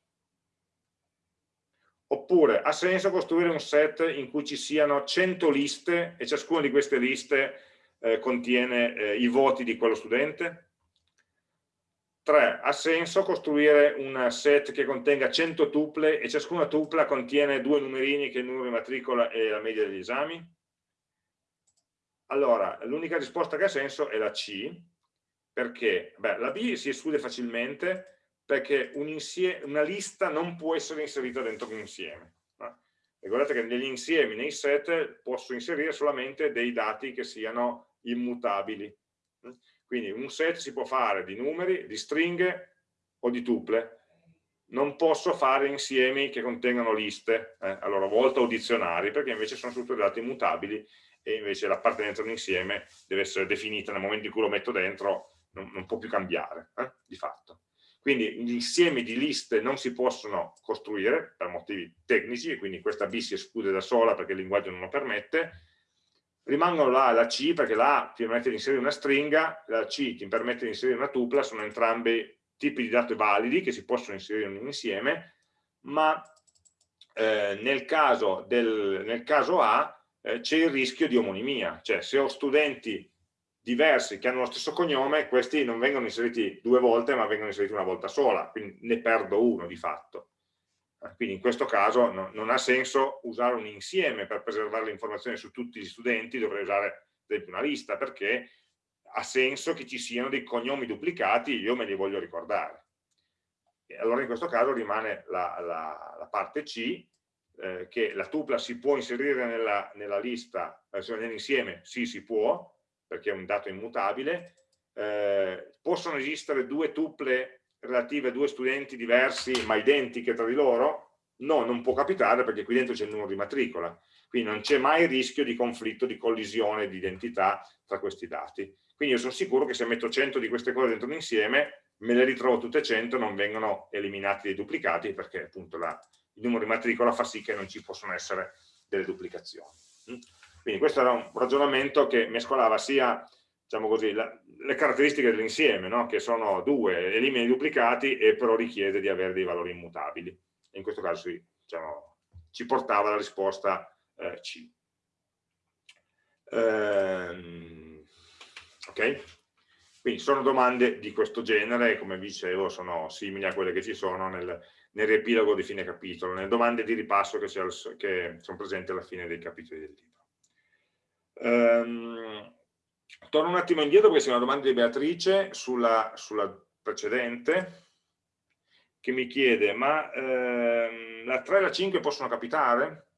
Oppure ha senso costruire un set in cui ci siano 100 liste e ciascuna di queste liste eh, contiene eh, i voti di quello studente? 3. Ha senso costruire un set che contenga 100 tuple e ciascuna tupla contiene due numerini che è il numero di matricola e la media degli esami? Allora, l'unica risposta che ha senso è la C, perché beh, la B si esclude facilmente perché un insieme, una lista non può essere inserita dentro un insieme. No? Ricordate che negli insiemi, nei set, posso inserire solamente dei dati che siano immutabili. Quindi un set si può fare di numeri, di stringhe o di tuple. Non posso fare insiemi che contengano liste, eh, a loro volta o dizionari, perché invece sono tutti dati immutabili e invece l'appartenenza a un insieme deve essere definita nel momento in cui lo metto dentro, non, non può più cambiare, eh, di fatto. Quindi gli insiemi di liste non si possono costruire per motivi tecnici, e quindi questa B si esclude da sola perché il linguaggio non lo permette, rimangono la e la C perché la A ti permette di inserire una stringa, la C ti permette di inserire una tupla, sono entrambi tipi di dati validi che si possono inserire in un insieme, ma eh, nel, caso del, nel, caso A eh, c'è il rischio di omonimia, cioè se ho studenti diversi che hanno lo stesso cognome, questi non vengono inseriti due volte ma vengono inseriti una volta sola, quindi ne perdo uno di fatto. Eh, quindi in questo caso no, non ha senso usare un insieme per preservare le informazioni su tutti gli studenti, dovrei usare una lista perché ha senso che ci siano dei cognomi duplicati, io me li voglio ricordare. E allora in questo caso rimane la, la, la parte C, eh, che la tupla si può inserire nella, nella lista, eh, nell'insieme, sì si può, perché è un dato immutabile, eh, possono esistere due tuple relative a due studenti diversi ma identiche tra di loro? No, non può capitare perché qui dentro c'è il numero di matricola, quindi non c'è mai rischio di conflitto, di collisione di identità tra questi dati. Quindi io sono sicuro che se metto 100 di queste cose dentro un insieme, me le ritrovo tutte 100, non vengono eliminati dei duplicati perché appunto la, il numero di matricola fa sì che non ci possono essere delle duplicazioni. Mm? Quindi questo era un ragionamento che mescolava sia diciamo così, la, le caratteristiche dell'insieme, no? che sono due, elimina i duplicati e però richiede di avere dei valori immutabili. In questo caso diciamo, ci portava la risposta eh, C. Ehm, ok? Quindi sono domande di questo genere, come vi dicevo, sono simili a quelle che ci sono nel, nel riepilogo di fine capitolo, nelle domande di ripasso che, che sono presenti alla fine dei capitoli del libro. Um, torno un attimo indietro perché c'è una domanda di Beatrice sulla, sulla precedente che mi chiede ma ehm, la 3 e la 5 possono capitare?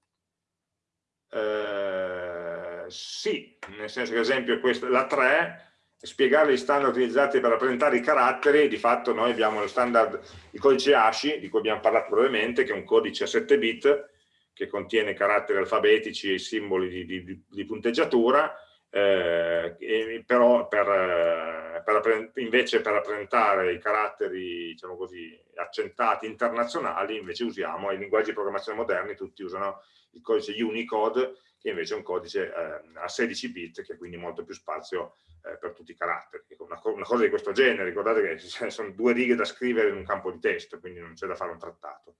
Eh, sì, nel senso che ad esempio questa, la 3 spiegare gli standard utilizzati per rappresentare i caratteri, di fatto noi abbiamo lo standard, il codice ASCII, di cui abbiamo parlato brevemente, che è un codice a 7 bit, che contiene caratteri alfabetici e simboli di, di, di punteggiatura, eh, però per, eh, per, invece per rappresentare i caratteri diciamo così, accentati internazionali invece usiamo i linguaggi di programmazione moderni, tutti usano il codice Unicode che invece è un codice eh, a 16 bit che ha quindi molto più spazio eh, per tutti i caratteri. Una, una, cosa di questo genere, ricordate che sono due righe da scrivere in un campo di testo, quindi non c'è da fare un trattato.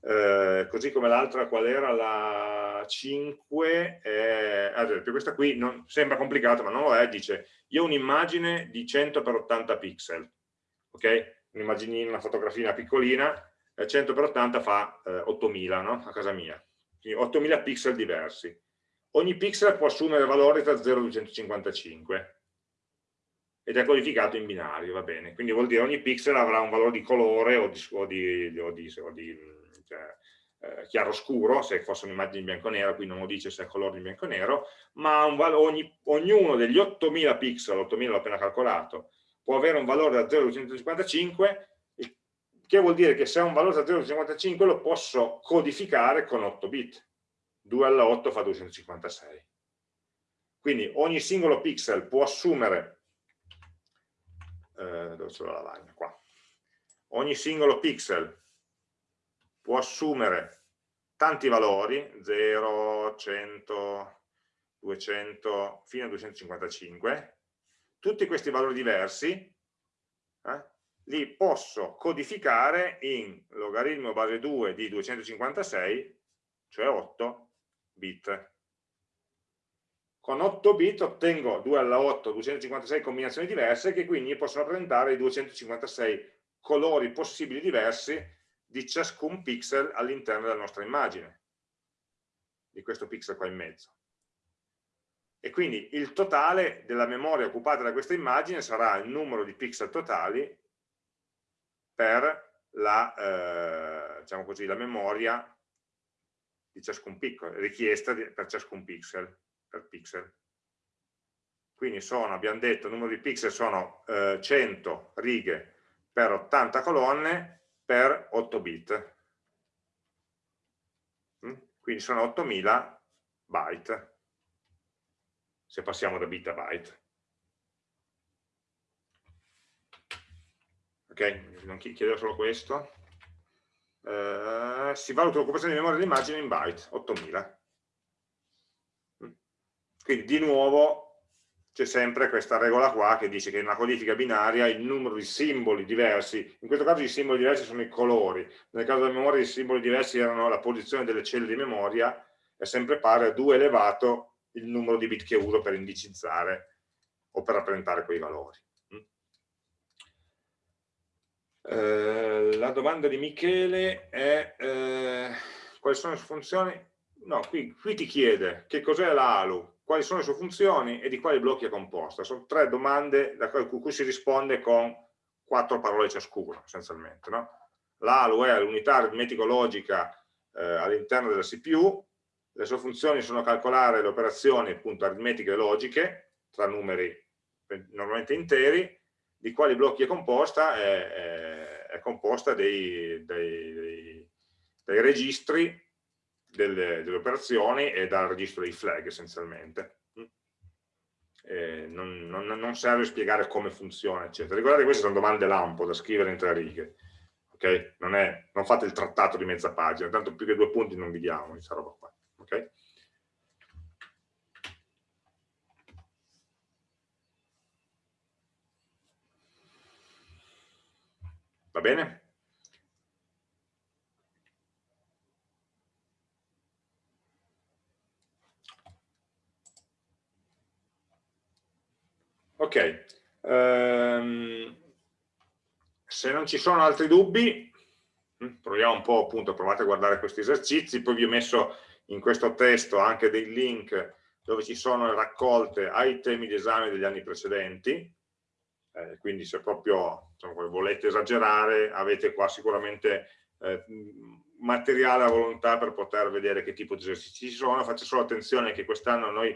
Eh, così come l'altra qual era la 5 eh, ad esempio questa qui non, sembra complicata ma non lo è dice io ho un'immagine di 100 x 80 pixel ok un'immaginina una fotografia piccolina eh, 100 x 80 fa 8000 no? a casa mia quindi 8000 pixel diversi ogni pixel può assumere valori tra 0 e 255 ed è codificato in binario, va bene. Quindi vuol dire ogni pixel avrà un valore di colore o di, o di, o di, o di cioè, eh, chiaro scuro, se fosse un'immagine in bianco e nero, qui non lo dice se è colore in bianco e nero, ma ogni, ognuno degli 8000 pixel, 8000 l'ho appena calcolato, può avere un valore da 0 a 255, che vuol dire che se ha un valore da 0 a 255 lo posso codificare con 8 bit. 2 alla 8 fa 256. Quindi ogni singolo pixel può assumere, eh, dove c'è la lavagna? Qua. Ogni singolo pixel può assumere tanti valori, 0, 100, 200, fino a 255, tutti questi valori diversi, eh, li posso codificare in logaritmo base 2 di 256, cioè 8 bit. Con 8 bit ottengo 2 alla 8, 256 combinazioni diverse che quindi possono rappresentare i 256 colori possibili diversi di ciascun pixel all'interno della nostra immagine, di questo pixel qua in mezzo. E quindi il totale della memoria occupata da questa immagine sarà il numero di pixel totali per la, eh, diciamo così, la memoria di ciascun piccolo, richiesta di, per ciascun pixel, per pixel. Quindi sono, abbiamo detto, il numero di pixel sono eh, 100 righe per 80 colonne, per 8 bit. Mm? Quindi sono 8000 byte. se passiamo da bit a byte. Ok, non chiedo solo questo. Uh, si valuta l'occupazione di memoria dell'immagine in byte, 8000. Quindi di nuovo c'è sempre questa regola qua che dice che in una codifica binaria il numero di simboli diversi, in questo caso i simboli diversi sono i colori, nel caso della memoria i simboli diversi erano la posizione delle celle di memoria, è sempre pari a 2 elevato il numero di bit che uso per indicizzare o per rappresentare quei valori. Mm. Eh, la domanda di Michele è eh, quali sono le funzioni? No, qui, qui ti chiede che cos'è la quali sono le sue funzioni e di quali blocchi è composta. Sono tre domande da cui si risponde con quattro parole ciascuno, essenzialmente. No? L'ALU è l'unità aritmetico-logica eh, all'interno della CPU, le sue funzioni sono calcolare le operazioni appunto aritmetiche e logiche tra numeri normalmente interi, di quali blocchi è composta? È, è, è composta dei, dei, dei, dei registri delle, delle, operazioni e dal registro dei flag essenzialmente. Eh, non, non, non, serve spiegare come funziona, eccetera. Ricordate queste sono domande lampo da scrivere in tre righe. Okay? Non, è, non, fate il trattato di mezza pagina, tanto più che due punti non vi diamo questa roba qua. Okay? Va bene? Ok, um, se non ci sono altri dubbi, mm, proviamo un po' appunto, provate a guardare questi esercizi, poi vi ho messo in questo testo anche dei link dove ci sono raccolte ai temi di esame degli anni precedenti, eh, quindi se proprio insomma, volete esagerare avete qua sicuramente eh, materiale a volontà per poter vedere che tipo di esercizi ci sono, faccio solo attenzione che quest'anno noi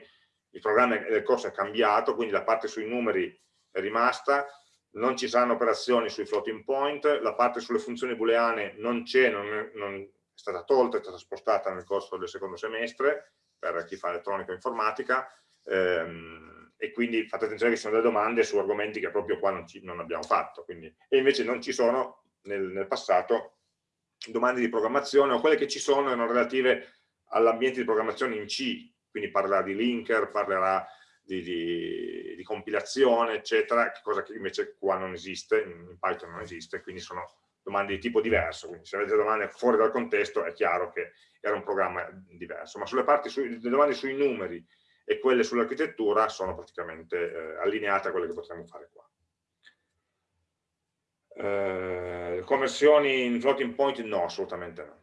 il programma del corso è cambiato, quindi la parte sui numeri è rimasta, non ci saranno operazioni sui floating point, la parte sulle funzioni booleane non c'è, non, non, è stata tolta, è stata spostata nel corso del secondo semestre per chi fa elettronica e informatica ehm, e quindi fate attenzione che ci sono delle domande su argomenti che proprio qua non, ci, non abbiamo fatto quindi, e invece non ci sono nel, nel passato domande di programmazione o quelle che ci sono erano relative all'ambiente di programmazione in C quindi parlerà di linker, parlerà di, di, di, compilazione, eccetera, cosa che invece qua non esiste, in Python non esiste, quindi sono domande di tipo diverso, quindi se avete domande fuori dal contesto è chiaro che era un programma diverso, ma sulle parti, sui, le domande sui numeri e quelle sull'architettura sono praticamente eh, allineate a quelle che potremmo fare qua. Eh, conversioni in floating point no, assolutamente no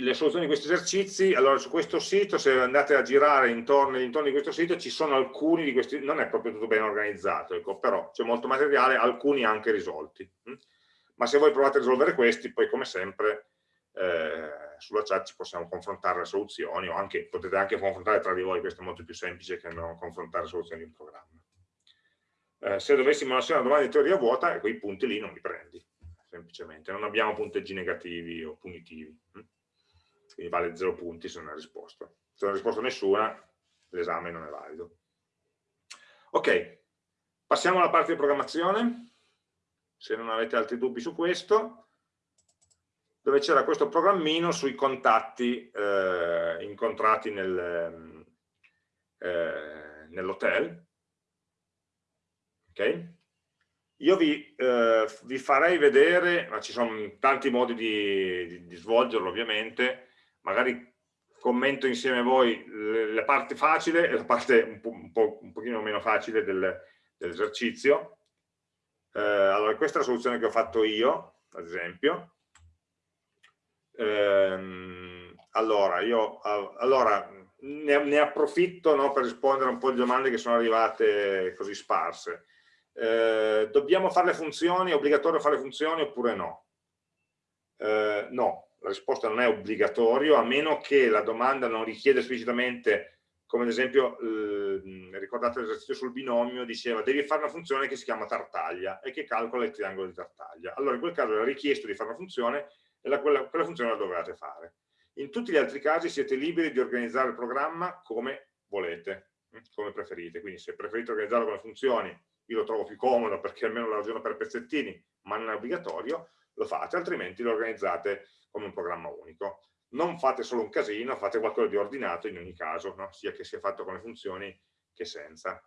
le soluzioni di questi esercizi, allora su questo sito, se andate a girare intorno, intorno di questo sito, ci sono alcuni di questi, non è proprio tutto ben organizzato, ecco, però c'è molto materiale, alcuni anche risolti. Hm? Ma se voi provate a risolvere questi, poi come sempre eh, sulla chat ci possiamo confrontare le soluzioni, o anche, potete anche confrontare tra di voi, questo è molto più semplice che non confrontare soluzioni di un programma. Eh, se dovessimo lasciare una domanda di teoria vuota, quei punti lì non li prendi, semplicemente, non abbiamo punteggi negativi o punitivi. Quindi vale 0 punti se non hai risposto. Se non hai risposto nessuna, l'esame non è valido. Ok, passiamo alla parte di programmazione, se non avete altri dubbi su questo, dove c'era questo programmino sui contatti eh, incontrati nel, eh, nell'hotel. Ok? Io vi, eh, vi, farei vedere, ma ci sono tanti modi di, di, di svolgerlo ovviamente, magari commento insieme a voi la parte facile e la parte un, po', un, po', un pochino meno facile del, dell'esercizio. Eh, allora, questa è la soluzione che ho fatto io, ad esempio. Eh, allora, io allora, ne, ne approfitto no, per rispondere un po' di domande che sono arrivate così sparse. Eh, dobbiamo fare le funzioni? È obbligatorio fare le funzioni oppure no? Eh, no, la risposta non è obbligatorio, a meno che la domanda non richiede esplicitamente, come ad esempio, eh, ricordate l'esercizio sul binomio, diceva devi fare una funzione che si chiama tartaglia e che calcola il triangolo di tartaglia. Allora in quel caso era richiesto di fare una funzione e la, quella, quella funzione la dovevate fare. In tutti gli altri casi siete liberi di organizzare il programma come volete. come preferite. Quindi se preferite organizzarlo come funzioni, io lo trovo più comodo perché almeno lo ragiono per pezzettini, ma non è obbligatorio, lo fate, altrimenti lo organizzate come un programma unico. Non fate solo un casino, fate qualcosa di ordinato in ogni caso, no? sia che sia fatto come funzioni che senza.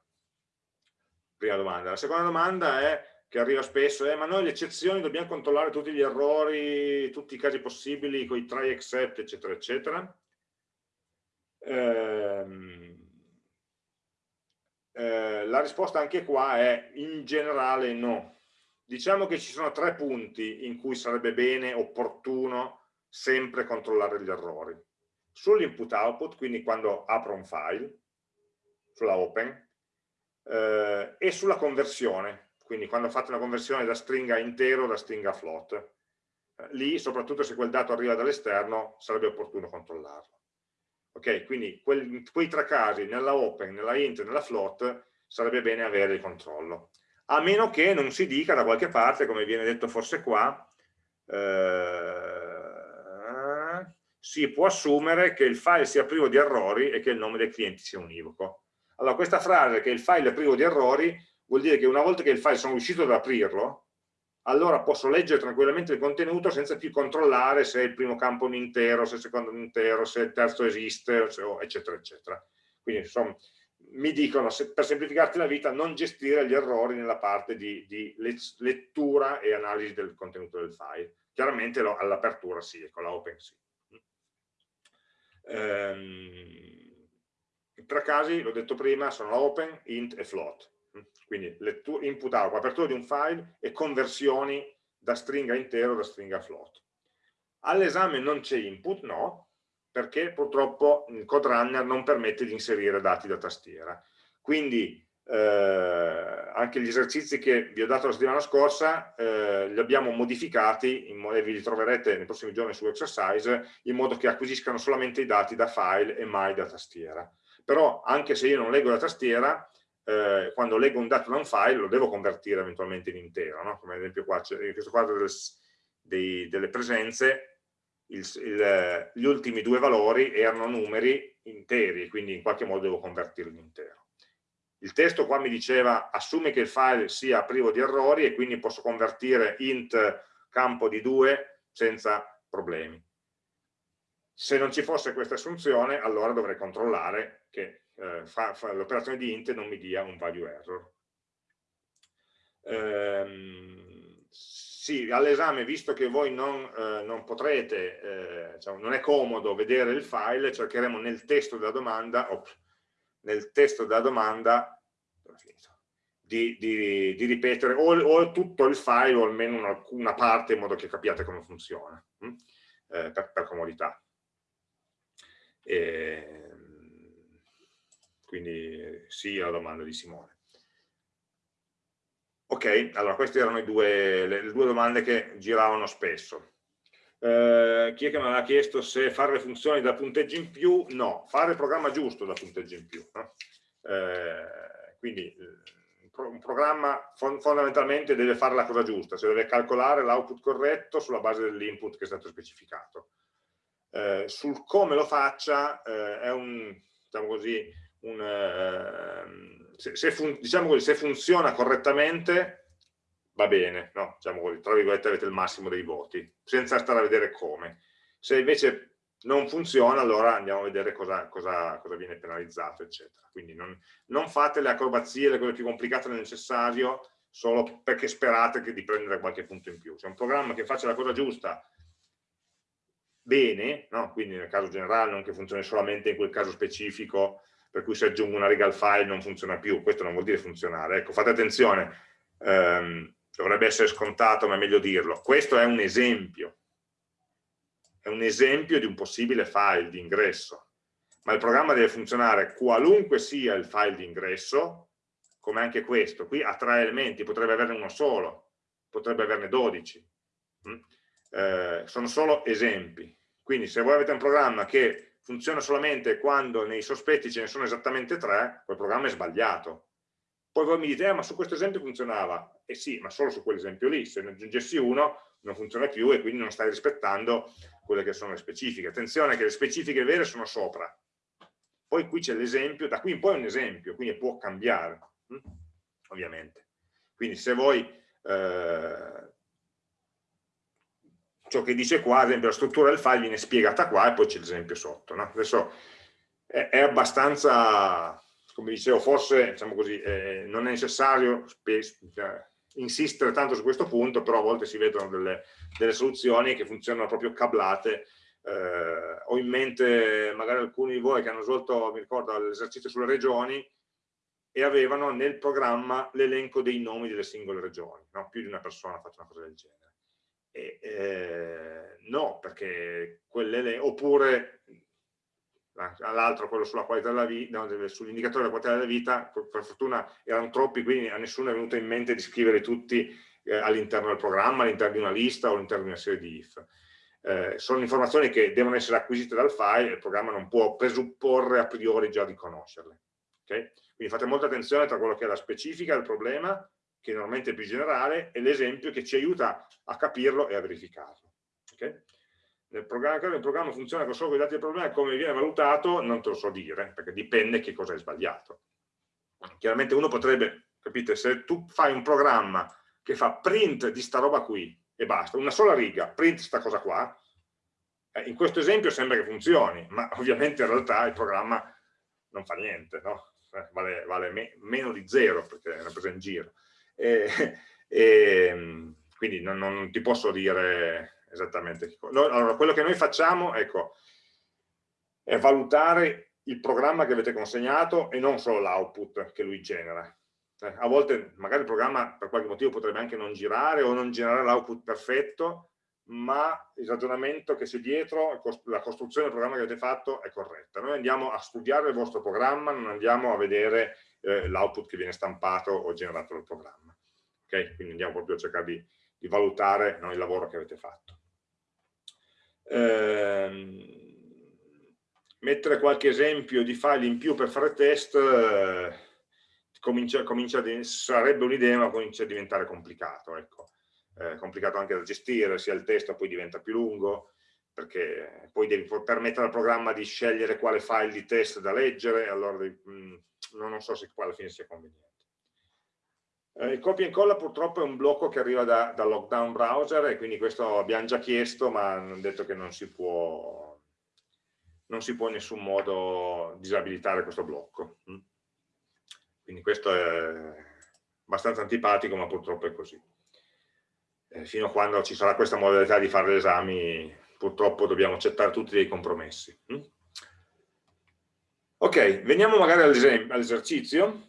Prima domanda. La seconda domanda è che arriva spesso è ma noi le eccezioni dobbiamo controllare tutti gli errori, tutti i casi possibili con i try except eccetera eccetera ehm, eh, la risposta anche qua è in generale no diciamo che ci sono tre punti in cui sarebbe bene, opportuno sempre controllare gli errori sull'input output, quindi quando apro un file sulla open eh, e sulla conversione quindi quando fate una conversione da stringa intero da stringa float. Eh, lì, soprattutto se quel dato arriva dall'esterno, sarebbe opportuno controllarlo. Ok, quindi quel, quei tre casi, nella open, nella int e nella float, sarebbe bene avere il controllo. A meno che non si dica da qualche parte, come viene detto forse qua, eh, si può assumere che il file sia privo di errori e che il nome del cliente sia univoco. Allora, questa frase che il file è privo di errori vuol dire che una volta che il file sono riuscito ad aprirlo, allora posso leggere tranquillamente il contenuto senza più controllare se il primo campo è un intero, se il secondo è un intero, se il terzo esiste, eccetera, eccetera. Quindi insomma, mi dicono, se, per semplificarti la vita, non gestire gli errori nella parte di, di lettura e analisi del contenuto del file. Chiaramente all'apertura sì, con la open sì. Ehm, I tre casi, l'ho detto prima, sono open, int e float quindi input out, apertura di un file e conversioni da stringa intero da stringa float. All'esame non c'è input? No, perché purtroppo il code runner non permette di inserire dati da tastiera. Quindi eh, anche gli esercizi che vi ho dato la settimana scorsa eh, li abbiamo modificati e vi li troverete nei prossimi giorni su exercise in modo che acquisiscano solamente i dati da file e mai da tastiera. Però anche se io non leggo la tastiera, eh, quando leggo un dato da un file lo devo convertire eventualmente in intero, no? come ad esempio qua, in questo quadro del, dei, delle presenze il, il, gli ultimi due valori erano numeri interi, quindi in qualche modo devo convertirli in intero. Il testo qua mi diceva assume che il file sia privo di errori e quindi posso convertire int campo di 2 senza problemi. Se non ci fosse questa assunzione, allora dovrei controllare che eh, l'operazione di int non mi dia un value error. Ehm, sì, all'esame, visto che voi non, eh, non potrete, eh, diciamo, non è comodo vedere il file, cercheremo nel testo della domanda, ops, nel testo della domanda di, di, di ripetere o, o, tutto il file o almeno una, una, parte in modo che capiate come funziona, hm? eh, per, per, comodità. E, quindi sì alla domanda di Simone. Ok, allora queste erano due, le, le, due domande che giravano spesso. Eh, chi è che mi aveva chiesto se fare le funzioni da punteggio in più? No, fare il programma giusto da punteggio in più. No? Eh, quindi un programma fondamentalmente deve fare la cosa giusta, cioè deve calcolare l'output corretto sulla base dell'input che è stato specificato. Eh, sul come lo faccia eh, è un, diciamo così, un, eh, se, se, fun, diciamo così, se funziona correttamente va bene, no? diciamo così, tra virgolette avete il massimo dei voti, senza stare a vedere come. Se invece non funziona, allora andiamo a vedere cosa, cosa, cosa viene penalizzato, eccetera. Quindi non, non, fate le acrobazie, le cose più complicate del necessario, solo perché sperate di prendere qualche punto in più. C'è un programma che faccia la cosa giusta bene, no? quindi nel caso generale, non che funzioni solamente in quel caso specifico, per cui se aggiungo una riga al file non funziona più, questo non vuol dire funzionare, ecco fate attenzione, ehm, dovrebbe essere scontato ma è meglio dirlo, questo è un esempio, è un esempio di un possibile file di ingresso, ma il programma deve funzionare qualunque sia il file di ingresso, come anche questo, qui ha tre elementi, potrebbe averne uno solo, potrebbe averne 12, mm? eh, sono solo esempi, quindi se voi avete un programma che funziona solamente quando nei sospetti ce ne sono esattamente tre, quel programma è sbagliato. Poi voi mi dite, eh, ma su questo esempio funzionava. Eh sì, ma solo su quell'esempio lì. Se ne aggiungessi uno non funziona più e quindi non stai rispettando quelle che sono le specifiche. Attenzione che le specifiche vere sono sopra. poi qui c'è l'esempio, da qui in poi è un esempio, quindi può cambiare, hm? ovviamente. Quindi se voi, eh, ciò che dice qua, ad esempio la struttura del file viene spiegata qua e poi c'è l'esempio sotto. No? Adesso è, è, abbastanza, come dicevo, forse diciamo così, eh, non è necessario cioè, insistere tanto su questo punto, però a volte si vedono delle, delle soluzioni che funzionano proprio cablate. Eh, ho in mente magari alcuni di voi che hanno svolto, mi ricordo, l'esercizio sulle regioni e avevano nel programma l'elenco dei nomi delle singole regioni, no? più di una persona ha fatto una cosa del genere. E, eh, no, perché quelle, oppure l'altro quello sulla qualità della vita, no, sull'indicatore della qualità della vita, per fortuna erano troppi, quindi a nessuno è venuto in mente di scrivere tutti eh, all'interno del programma, all'interno di una lista o all'interno di una serie di if. Eh, sono informazioni che devono essere acquisite dal file e il programma non può presupporre a priori già di conoscerle. Okay? Quindi fate molta attenzione tra quello che è la specifica del problema, che normalmente è più generale, e l'esempio che ci aiuta a capirlo e a verificarlo. Okay? Nel programma, il programma funziona solo con i dati del problema come viene valutato non te lo so dire, perché dipende che cosa è sbagliato. Chiaramente uno potrebbe, capite, se tu fai un programma che fa print di sta roba qui e basta, una sola riga, print sta cosa qua, eh, in questo esempio sembra che funzioni, ma ovviamente in realtà il programma non fa niente, no? eh, vale, vale me, meno di zero perché è una presa in giro. E, e, quindi non, non ti posso dire esattamente. Allora, quello che noi facciamo, ecco, è valutare il programma che avete consegnato e non solo l'output che lui genera. Eh, a volte magari il programma per qualche motivo potrebbe anche non girare o non generare l'output perfetto, ma il ragionamento che c'è dietro, la costruzione del programma che avete fatto è corretta. Noi andiamo a studiare il vostro programma, non andiamo a vedere eh, l'output che viene stampato o generato dal programma. Okay? Quindi andiamo proprio a cercare di, di valutare no, il lavoro che avete fatto. Eh, mettere qualche esempio di file in più per fare test eh, comincia, comincia sarebbe un'idea ma comincia a diventare complicato ecco. eh, complicato anche da gestire sia il testo poi diventa più lungo perché poi devi permettere al programma di scegliere quale file di test da leggere allora devi, mh, mm, non so se qua alla fine sia conveniente eh, il copia e incolla purtroppo è un blocco che arriva da, da, lockdown browser e quindi questo abbiamo già chiesto ma hanno detto che non si può, non si può in nessun modo disabilitare questo blocco. Mm. Quindi questo è abbastanza antipatico ma purtroppo è così. Eh, fino a quando ci sarà questa modalità di fare gli esami purtroppo dobbiamo accettare tutti dei compromessi. Mm. Ok, veniamo magari all'esercizio.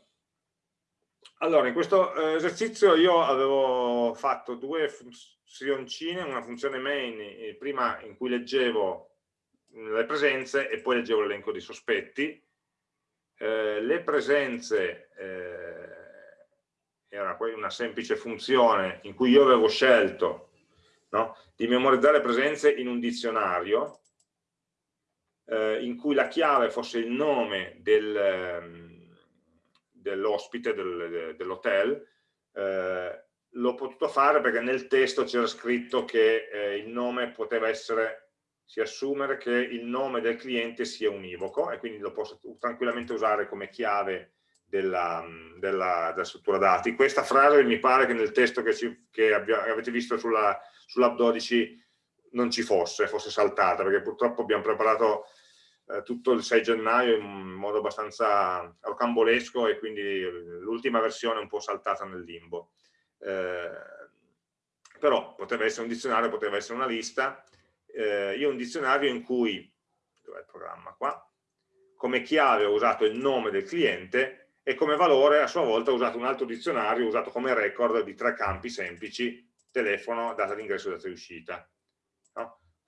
Allora, in questo eh, esercizio io avevo fatto due funzioncine, una funzione main, eh, prima in cui leggevo le presenze e poi leggevo l'elenco dei sospetti. Eh, le presenze eh, era una semplice funzione in cui io avevo scelto no, di memorizzare presenze in un dizionario eh, in cui la chiave fosse il nome del ehm, dell'ospite del, dell'hotel, eh, l'ho potuto fare perché nel testo c'era scritto che eh, il nome poteva essere, si assumere che il nome del cliente sia univoco e quindi lo posso tranquillamente usare come chiave della, della, della struttura dati. Questa frase mi pare che nel testo che, ci, che abbia, avete visto sull'app sull 12 non ci fosse, fosse saltata, perché purtroppo abbiamo preparato eh, tutto il 6 gennaio in modo abbastanza rocambolesco e quindi l'ultima versione è un po' saltata nel limbo. Eh, però poteva essere un dizionario, poteva essere una lista. Eh, io un dizionario in cui, dov'è il programma qua, come chiave ho usato il nome del cliente e come valore a sua volta ho usato un altro dizionario, usato come record di tre campi semplici, telefono, data d'ingresso e data di uscita.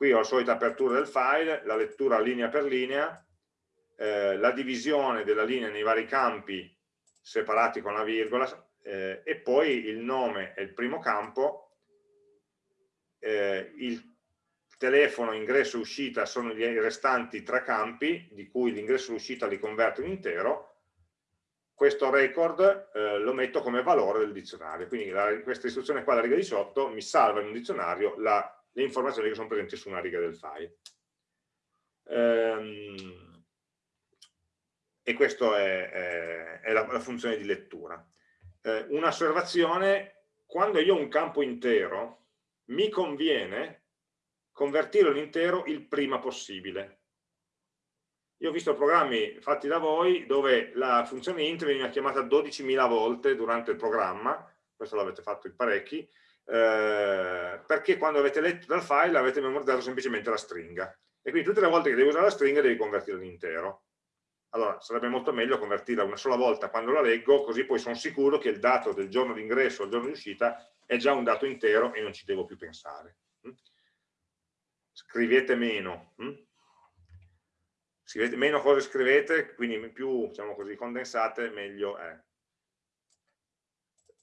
Qui ho la solita apertura del file, la lettura linea per linea, eh, la divisione della linea nei vari campi separati con la virgola eh, e poi il nome è il primo campo, eh, il telefono, ingresso e uscita sono i restanti tre campi, di cui l'ingresso e l'uscita li converto in intero, questo record eh, lo metto come valore del dizionario, quindi la, questa istruzione qua, la riga di sotto, mi salva in un dizionario la le informazioni che sono presenti su una riga del file. Ehm, e questa è, è, è la, la, funzione di lettura. Eh, Un'osservazione, quando io ho un campo intero, mi conviene convertirlo in intero il prima possibile. Io ho visto programmi fatti da voi dove la funzione int veniva chiamata 12.000 volte durante il programma, questo l'avete fatto in parecchi, eh, perché quando avete letto dal file avete memorizzato semplicemente la stringa. E quindi tutte le volte che devi usare la stringa devi convertirla in intero. Allora, sarebbe molto meglio convertirla una sola volta quando la leggo, così poi sono sicuro che il dato del giorno di ingresso o il giorno di uscita è già un dato intero e non ci devo più pensare. Mm? Scrivete meno. Mm? Scrivete, meno cose scrivete, quindi più diciamo così, condensate, meglio è.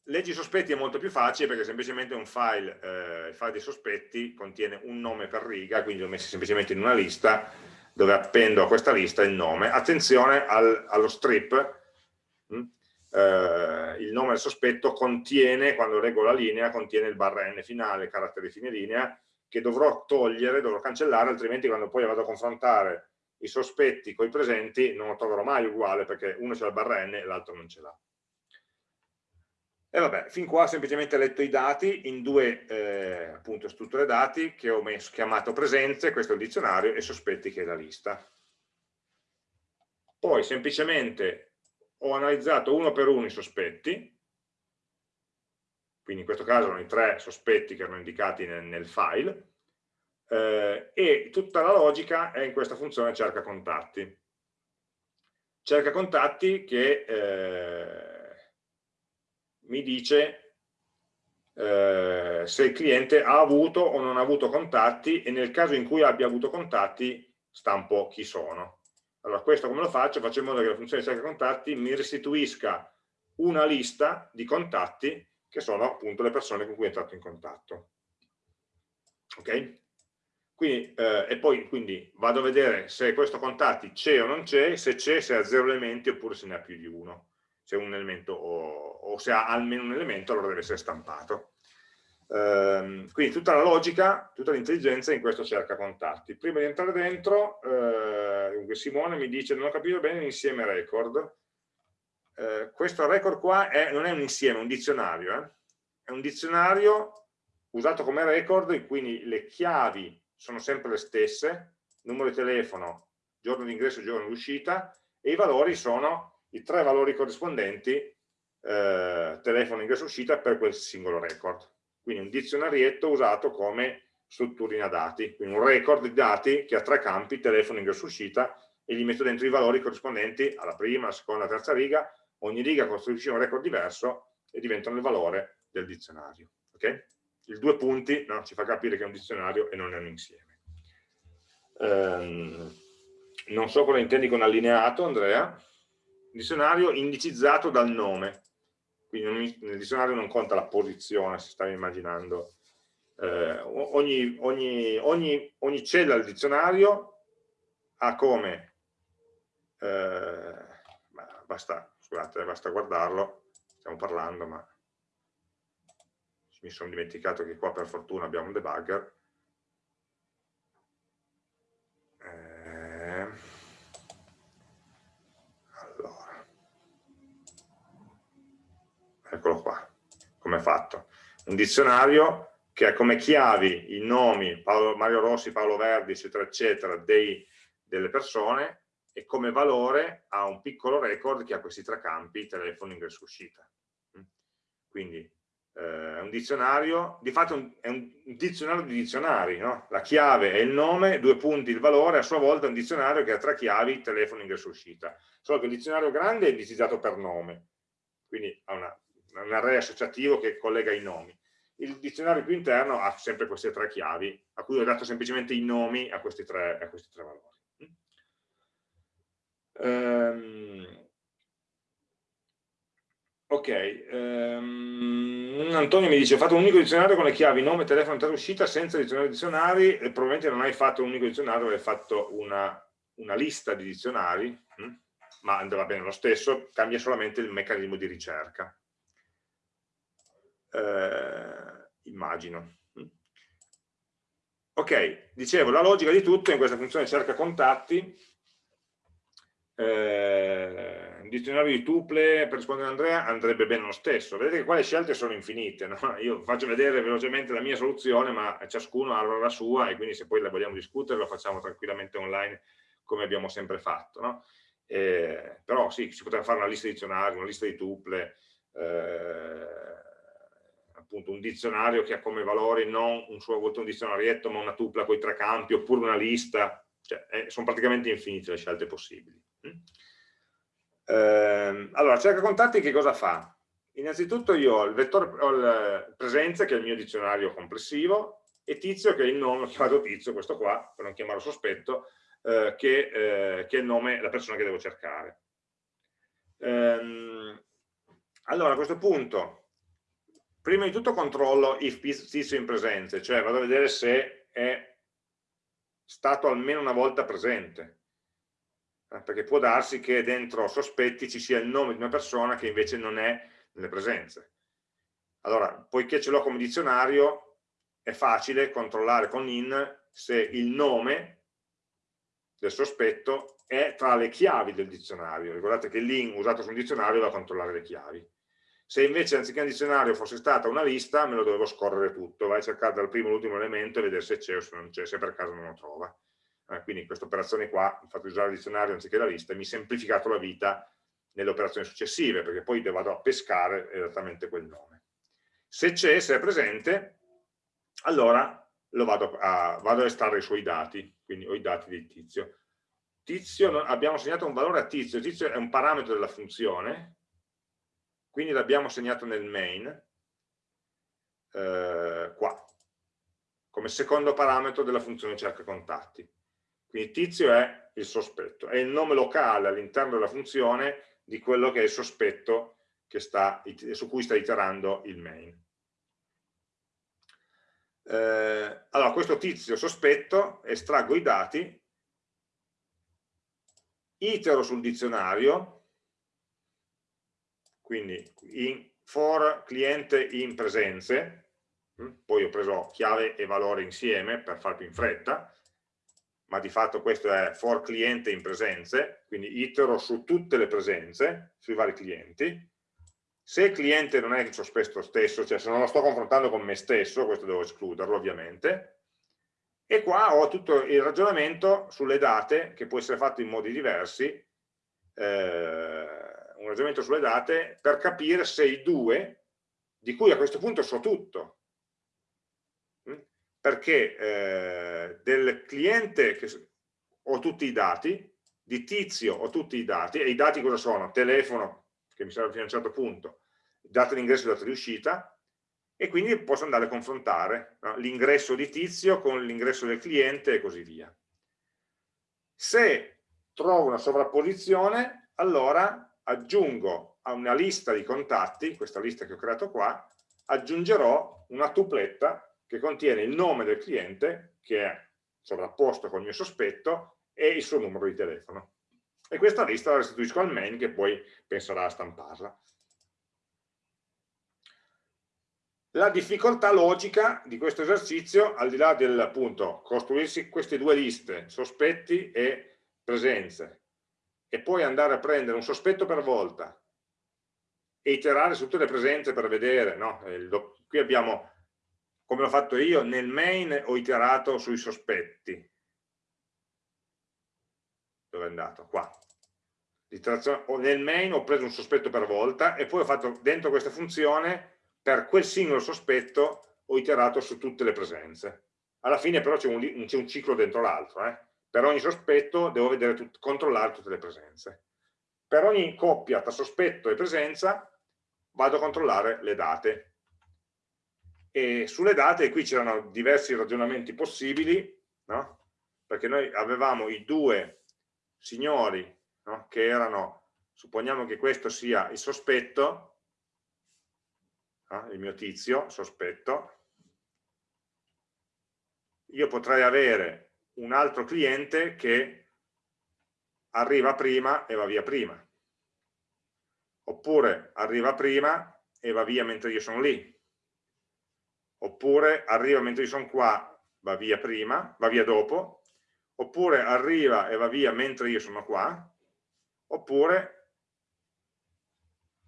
Leggi sospetti è molto più facile perché semplicemente un file, eh, il file dei sospetti contiene un nome per riga, quindi l'ho messo semplicemente in una lista dove appendo a questa lista il nome. Attenzione al, allo strip, mh? Hm? Eh, il nome del sospetto contiene, quando leggo la linea, contiene il barra n finale, carattere fine linea, che dovrò togliere, dovrò cancellare, altrimenti quando poi vado a confrontare i sospetti con i presenti non lo troverò mai uguale perché uno c'è la barra n e l'altro non ce l'ha. E vabbè, fin qua ho semplicemente letto i dati in due eh, appunto strutture dati che ho messo, chiamato presenze, questo è il dizionario, e sospetti che è la lista. Poi semplicemente ho analizzato uno per uno i sospetti, quindi in questo caso erano i tre sospetti che erano indicati nel, nel file, eh, e tutta la logica è in questa funzione cerca contatti. Cerca contatti che eh, mi dice eh, se il cliente ha avuto o non ha avuto contatti e nel caso in cui abbia avuto contatti stampo chi sono. Allora questo come lo faccio? Faccio in modo che la funzione cerca contatti mi restituisca una lista di contatti che sono appunto le persone con cui è entrato in contatto. Ok? Quindi, eh, e poi quindi vado a vedere se questo contatti c'è o non c'è, se c'è, se ha zero elementi oppure se ne ha più di uno, se un elemento o, o se ha almeno un elemento allora deve essere stampato. Um, quindi tutta la logica, tutta l'intelligenza in questo cerca contatti. Prima di entrare dentro, eh, Simone mi dice non ho capito bene l'insieme record. Eh, questo record qua è, non è un insieme, è un dizionario. Eh? È un dizionario usato come record, quindi le chiavi sono sempre le stesse, numero di telefono, giorno di ingresso giorno di uscita, e i valori sono i tre valori corrispondenti eh, telefono, ingresso, uscita per quel singolo record. Quindi un dizionarietto usato come strutturina dati, quindi un record di dati che ha tre campi, telefono, ingresso, uscita, e gli metto dentro i valori corrispondenti alla prima, alla seconda, alla terza riga, ogni riga costruisce un record diverso e diventano il valore del dizionario. Okay? il due punti no, ci fa capire che è un dizionario e non è un insieme. Um, non so cosa intendi con allineato, Andrea. Dizionario indicizzato dal nome, quindi nel dizionario non conta la posizione, se stavi immaginando. Eh, ogni, ogni, ogni, ogni, cella del dizionario ha come, eh, basta, scusate, basta guardarlo, stiamo parlando, ma mi sono dimenticato che qua per fortuna abbiamo un debugger eh, allora eccolo qua come è fatto un dizionario che ha come chiavi i nomi Paolo, Mario Rossi, Paolo Verdi eccetera eccetera dei, delle persone e come valore ha un piccolo record che ha questi tre campi telefono, ingresso, uscita quindi eh, un dizionario, di fatto è un dizionario di dizionari, no? la chiave è il nome, due punti il valore, a sua volta è un dizionario che ha tre chiavi, telefono, ingresso, uscita. Solo che il dizionario grande è indicizzato per nome, quindi ha una, un array associativo che collega i nomi. Il dizionario più interno ha sempre queste tre chiavi, a cui ho dato semplicemente i nomi a questi tre, a questi tre valori. Um, Ok, um, Antonio mi dice ho fatto un unico dizionario con le chiavi nome, telefono, entrata uscita senza dizionario dizionari e probabilmente non hai fatto un unico dizionario, hai fatto una, una lista di dizionari, hm? ma andava bene lo stesso, cambia solamente il meccanismo di ricerca. Eh, immagino. Ok, dicevo, la logica di tutto in questa funzione cerca contatti eh, dizionario di tuple per rispondere a Andrea andrebbe bene lo stesso vedete che qua le scelte sono infinite no? io faccio vedere velocemente la mia soluzione ma ciascuno ha la sua e quindi se poi la vogliamo discutere lo facciamo tranquillamente online come abbiamo sempre fatto no? eh, però sì, si potrebbe fare una lista di dizionari, una lista di tuple eh, appunto un dizionario che ha come valori non un suo un dizionarietto ma una tupla con i tre campi oppure una lista cioè, eh, sono praticamente infinite le scelte possibili. Mm? Eh, allora, cerca contatti che cosa fa? Innanzitutto io ho il vettore ho il presenze, che è il mio dizionario complessivo, e tizio, che è il nome, ho chiamato tizio, questo qua, per non chiamarlo sospetto, eh, che, eh, che, è il nome della persona che devo cercare. Ehm, allora, a questo punto, prima di tutto controllo if tizio in presenze, cioè vado a vedere se è stato almeno una volta presente, eh, perché può darsi che dentro sospetti ci sia il nome di una persona che invece non è nelle presenze. Allora, poiché ce l'ho come dizionario, è facile controllare con in se il nome del sospetto è tra le chiavi del dizionario. Ricordate che l'in usato sul dizionario va a controllare le chiavi. Se invece anziché un dizionario fosse stata una lista, me lo dovevo scorrere tutto, vai a cercare dal primo all'ultimo elemento e vedere se c'è o se non c'è, se per caso non lo trova. Eh, quindi questa operazione qua, il fatto di usare il dizionario anziché la lista, mi ha semplificato la vita nelle operazioni successive, perché poi vado a pescare esattamente quel nome. Se c'è, se è presente, allora lo vado a, vado a estrarre i suoi dati, quindi ho i dati di tizio. Tizio, abbiamo assegnato un valore a tizio, tizio è un parametro della funzione, quindi l'abbiamo segnato nel main, eh, qua, come secondo parametro della funzione cerca contatti. Quindi tizio è il sospetto, è il nome locale all'interno della funzione di quello che è il sospetto sta, su cui sta iterando il main. Eh, allora, questo tizio sospetto, estraggo i dati, itero sul dizionario, quindi in for cliente in presenze, mm, poi ho preso chiave e valore insieme per far più in fretta, ma di fatto questo è for cliente in presenze, quindi itero su tutte le presenze, sui vari clienti. Se il cliente non è il sospetto stesso, cioè se non lo sto confrontando con me stesso, questo devo escluderlo ovviamente, e qua ho tutto il ragionamento sulle date, che può essere fatto in modi diversi, eh, un ragionamento sulle date per capire se i due, di cui a questo punto so tutto, mm, perché eh, del cliente che ho tutti i dati, di tizio ho tutti i dati, e i dati cosa sono? Telefono, che mi serve fino a un certo punto, data d'ingresso e data di uscita, e quindi posso andare a confrontare no? l'ingresso di tizio con l'ingresso del cliente e così via. Se trovo una sovrapposizione, allora aggiungo a una lista di contatti, questa lista che ho creato qua, aggiungerò una tupletta che contiene il nome del cliente, che è sovrapposto col mio sospetto, e il suo numero di telefono. E questa lista la restituisco al main che poi penserà a stamparla. La difficoltà logica di questo esercizio, al di là del appunto costruirsi queste due liste, sospetti e presenze, e poi andare a prendere un sospetto per volta e iterare su tutte le presenze per vedere, no? qui abbiamo, come l'ho fatto io, nel main ho iterato sui sospetti, dove è andato? Qua. Nel main ho preso un sospetto per volta e poi ho fatto dentro questa funzione, per quel singolo sospetto ho iterato su tutte le presenze. Alla fine però c'è un, un, ciclo dentro l'altro, eh? Per ogni sospetto devo tut controllare tutte le presenze. Per ogni coppia tra sospetto e presenza vado a controllare le date. E sulle date qui c'erano diversi ragionamenti possibili, no? perché noi avevamo i due signori no? che erano, supponiamo che questo sia il sospetto, no? il mio tizio, sospetto, io potrei avere un altro cliente che arriva prima e va via prima. Oppure arriva prima e va via mentre io sono lì. Oppure arriva mentre io sono qua, va via prima, va via dopo. Oppure arriva e va via mentre io sono qua. oppure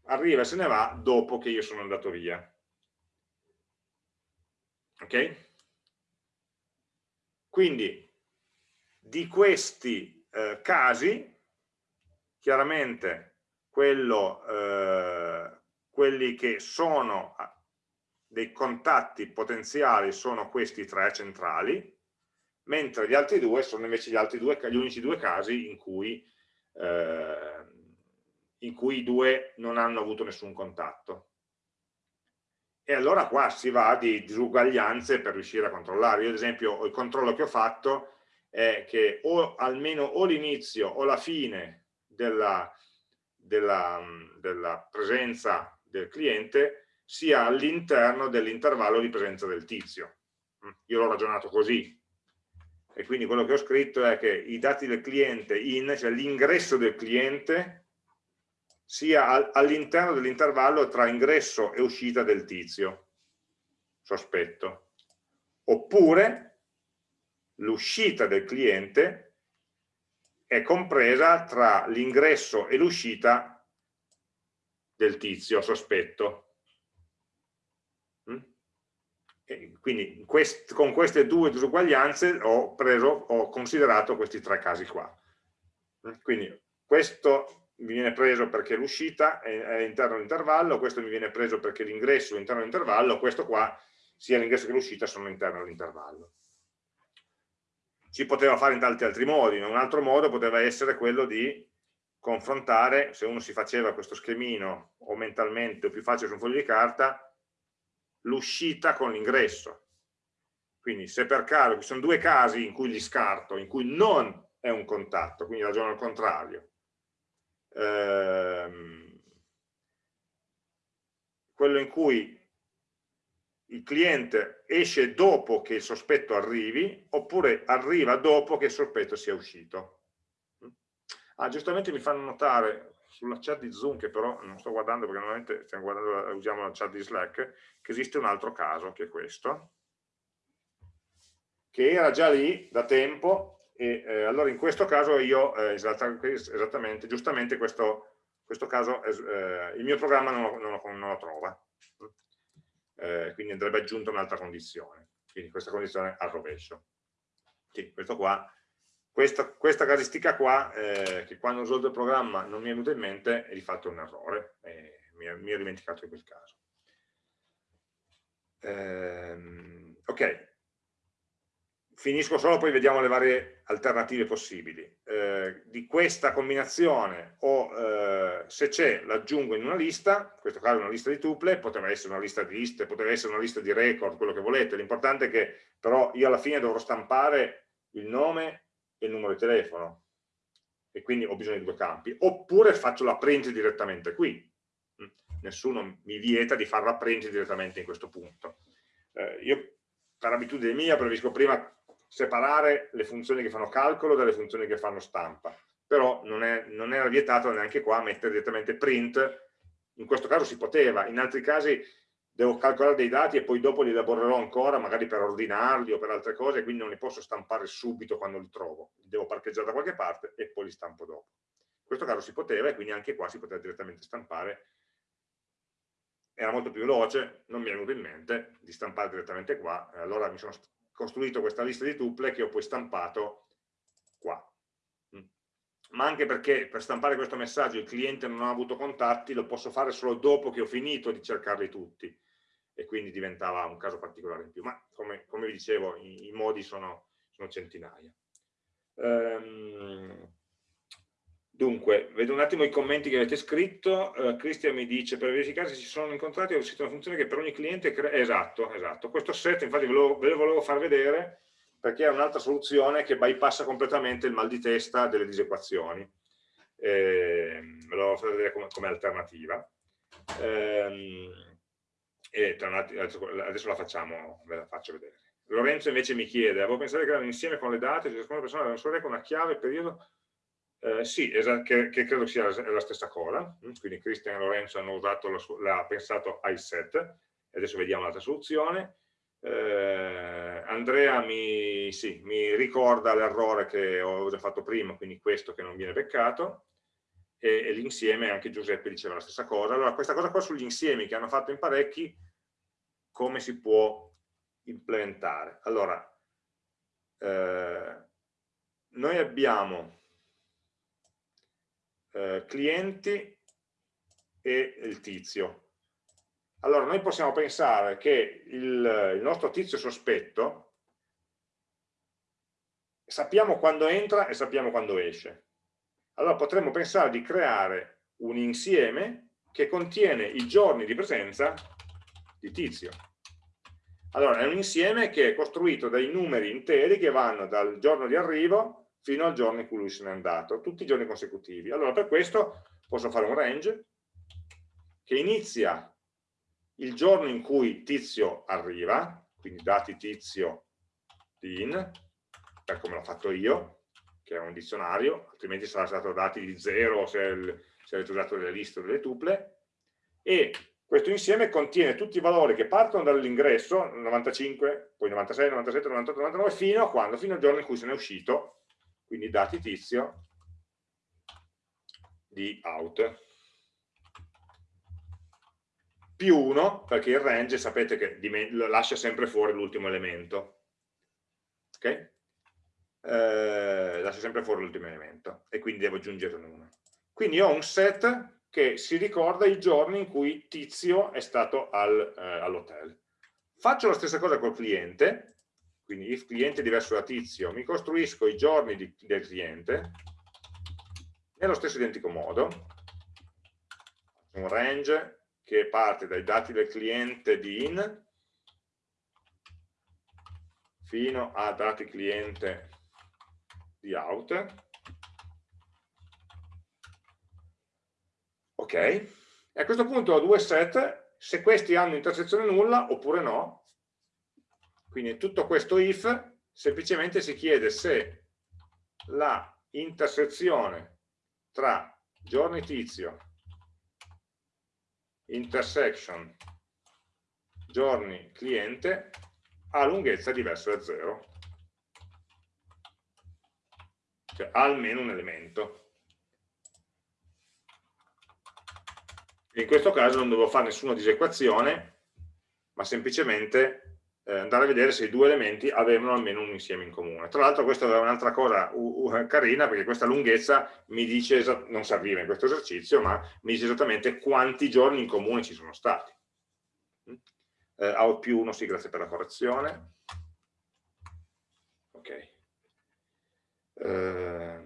arriva e se ne va dopo che io sono andato via. Ok? Quindi di questi eh, casi, chiaramente quello, eh, quelli che sono dei contatti potenziali sono questi tre centrali, mentre gli altri due sono invece gli, altri due, gli unici due casi in cui, eh, in cui i due non hanno avuto nessun contatto. E allora qua si va di disuguaglianze per riuscire a controllare. Io ad esempio il controllo che ho fatto è che o almeno o l'inizio o la fine della, della, della presenza del cliente sia all'interno dell'intervallo di presenza del tizio. Io l'ho ragionato così, e quindi quello che ho scritto è che i dati del cliente in, cioè l'ingresso del cliente, sia all'interno dell'intervallo tra ingresso e uscita del tizio, sospetto. Oppure l'uscita del cliente è compresa tra l'ingresso e l'uscita del tizio, sospetto. quindi quest, con queste due disuguaglianze ho, preso, ho considerato questi tre casi qua. Quindi questo mi viene preso perché l'uscita è all'interno dell'intervallo, questo mi viene preso perché l'ingresso è all'interno dell'intervallo, questo qua sia l'ingresso che l'uscita sono all'interno dell'intervallo. Si poteva fare in tanti altri modi, un altro modo poteva essere quello di confrontare, se uno si faceva questo schemino o mentalmente o più facile su un foglio di carta, l'uscita con l'ingresso. Quindi se per caso, ci sono due casi in cui li scarto, in cui non è un contatto, quindi ragiono al contrario. Ehm, quello in cui il cliente esce dopo che il sospetto arrivi, oppure arriva dopo che il sospetto sia uscito. Ah, giustamente mi fanno notare, sulla chat di Zoom, che però non sto guardando perché normalmente stiamo guardando, usiamo la chat di Slack, che esiste un altro caso, che è questo, che era già lì da tempo, e eh, allora in questo caso io, eh, esattamente, giustamente questo, questo caso, eh, il mio programma non lo, non lo, non lo trova, eh, quindi andrebbe aggiunta un'altra condizione, quindi questa condizione al rovescio. Sì, questo qua questa, questa casistica qua, eh, che quando ho risolto il programma non mi è venuta in mente, è di fatto un errore, e mi, mi ho dimenticato di quel caso. Ehm, ok, finisco solo, poi vediamo le varie alternative possibili. Eh, di questa combinazione, o eh, se c'è, l'aggiungo in una lista, in questo caso una lista di tuple, poteva essere una lista di liste, poteva essere una lista di record, quello che volete, l'importante è che però io alla fine dovrò stampare il nome e il numero di telefono e quindi ho bisogno di due campi, oppure faccio la print direttamente qui. Mm. Nessuno mi vieta di fare la print direttamente in questo punto. Eh, io per abitudine mia preferisco prima separare le funzioni che fanno calcolo dalle funzioni che fanno stampa, però non, è, non era vietato neanche qua mettere direttamente print, in questo caso si poteva, in altri casi devo calcolare dei dati e poi dopo li elaborerò ancora, magari per ordinarli o per altre cose, quindi non li posso stampare subito quando li trovo, devo parcheggiare da qualche parte e poi li stampo dopo. In questo caso si poteva e quindi anche qua si poteva direttamente stampare. Era molto più veloce, non mi è venuto in mente di stampare direttamente qua, allora mi sono costruito questa lista di tuple che ho poi stampato qua. Mm. Ma anche perché per stampare questo messaggio il cliente non ha avuto contatti, lo posso fare solo dopo che ho finito di cercarli tutti e quindi diventava un caso particolare in più, ma come, come vi dicevo i, i modi sono, sono centinaia. Ehm, dunque, vedo un attimo i commenti che avete scritto, uh, Cristian mi dice per verificare se ci sono incontrati ho scritto una funzione che per ogni cliente esatto, esatto, questo set infatti ve lo, ve lo volevo far vedere perché è un'altra soluzione che bypassa completamente il mal di testa delle disequazioni, eh, ve lo volevo far vedere come, come alternativa. Eh, e adesso la facciamo, ve la faccio vedere. Lorenzo invece mi chiede, avevo pensato che erano insieme con le date, ciascuna persona aveva un solo con una chiave, periodo, eh, sì, che, che, credo sia la stessa cosa, mm, quindi Cristian e Lorenzo hanno l'ha pensato iSet, e adesso vediamo l'altra soluzione. Eh, Andrea mi, sì, mi ricorda l'errore che ho già fatto prima, quindi questo che non viene peccato, e, e l'insieme, anche Giuseppe diceva la stessa cosa. Allora, questa cosa qua sugli insiemi che hanno fatto in parecchi, come si può implementare? Allora, eh, noi abbiamo eh, clienti e il tizio. Allora, noi possiamo pensare che il, il nostro tizio sospetto sappiamo quando entra e sappiamo quando esce. Allora potremmo pensare di creare un insieme che contiene i giorni di presenza di tizio. Allora, è un insieme che è costruito dai numeri interi che vanno dal giorno di arrivo fino al giorno in cui lui se n'è andato, tutti i giorni consecutivi. Allora, per questo posso fare un range che inizia il giorno in cui tizio arriva, quindi dati tizio di in, per come l'ho fatto io, che è un dizionario, altrimenti sarà stato dati di zero se, se avete usato delle liste o delle tuple, e questo insieme contiene tutti i valori che partono dall'ingresso, 95, poi 96, 97, 98, 99, fino a quando? Fino al giorno in cui se ne è uscito, quindi dati tizio di out. Più 1, perché il range sapete che lascia sempre fuori l'ultimo elemento. Ok? Eh, lascia sempre fuori l'ultimo elemento e quindi devo aggiungere un 1. Quindi ho un set che si ricorda i giorni in cui Tizio è stato al, eh, all'hotel. Faccio la stessa cosa col cliente, quindi if cliente diverso da Tizio, mi costruisco i giorni di, del cliente nello stesso identico modo, un range che parte dai dati del cliente di in fino a dati cliente di out. Ok? E a questo punto ho due set, se questi hanno intersezione nulla oppure no, quindi tutto questo if semplicemente si chiede se la intersezione tra giorni tizio, intersection, giorni cliente ha lunghezza diversa da 0, cioè ha almeno un elemento. in questo caso non devo fare nessuna disequazione, ma semplicemente andare a vedere se i due elementi avevano almeno un insieme in comune. Tra l'altro questa è un'altra cosa carina, perché questa lunghezza mi dice, non serviva in questo esercizio, ma mi dice esattamente quanti giorni in comune ci sono stati. Eh, out più 1, sì, grazie per la correzione. Ok. Uh,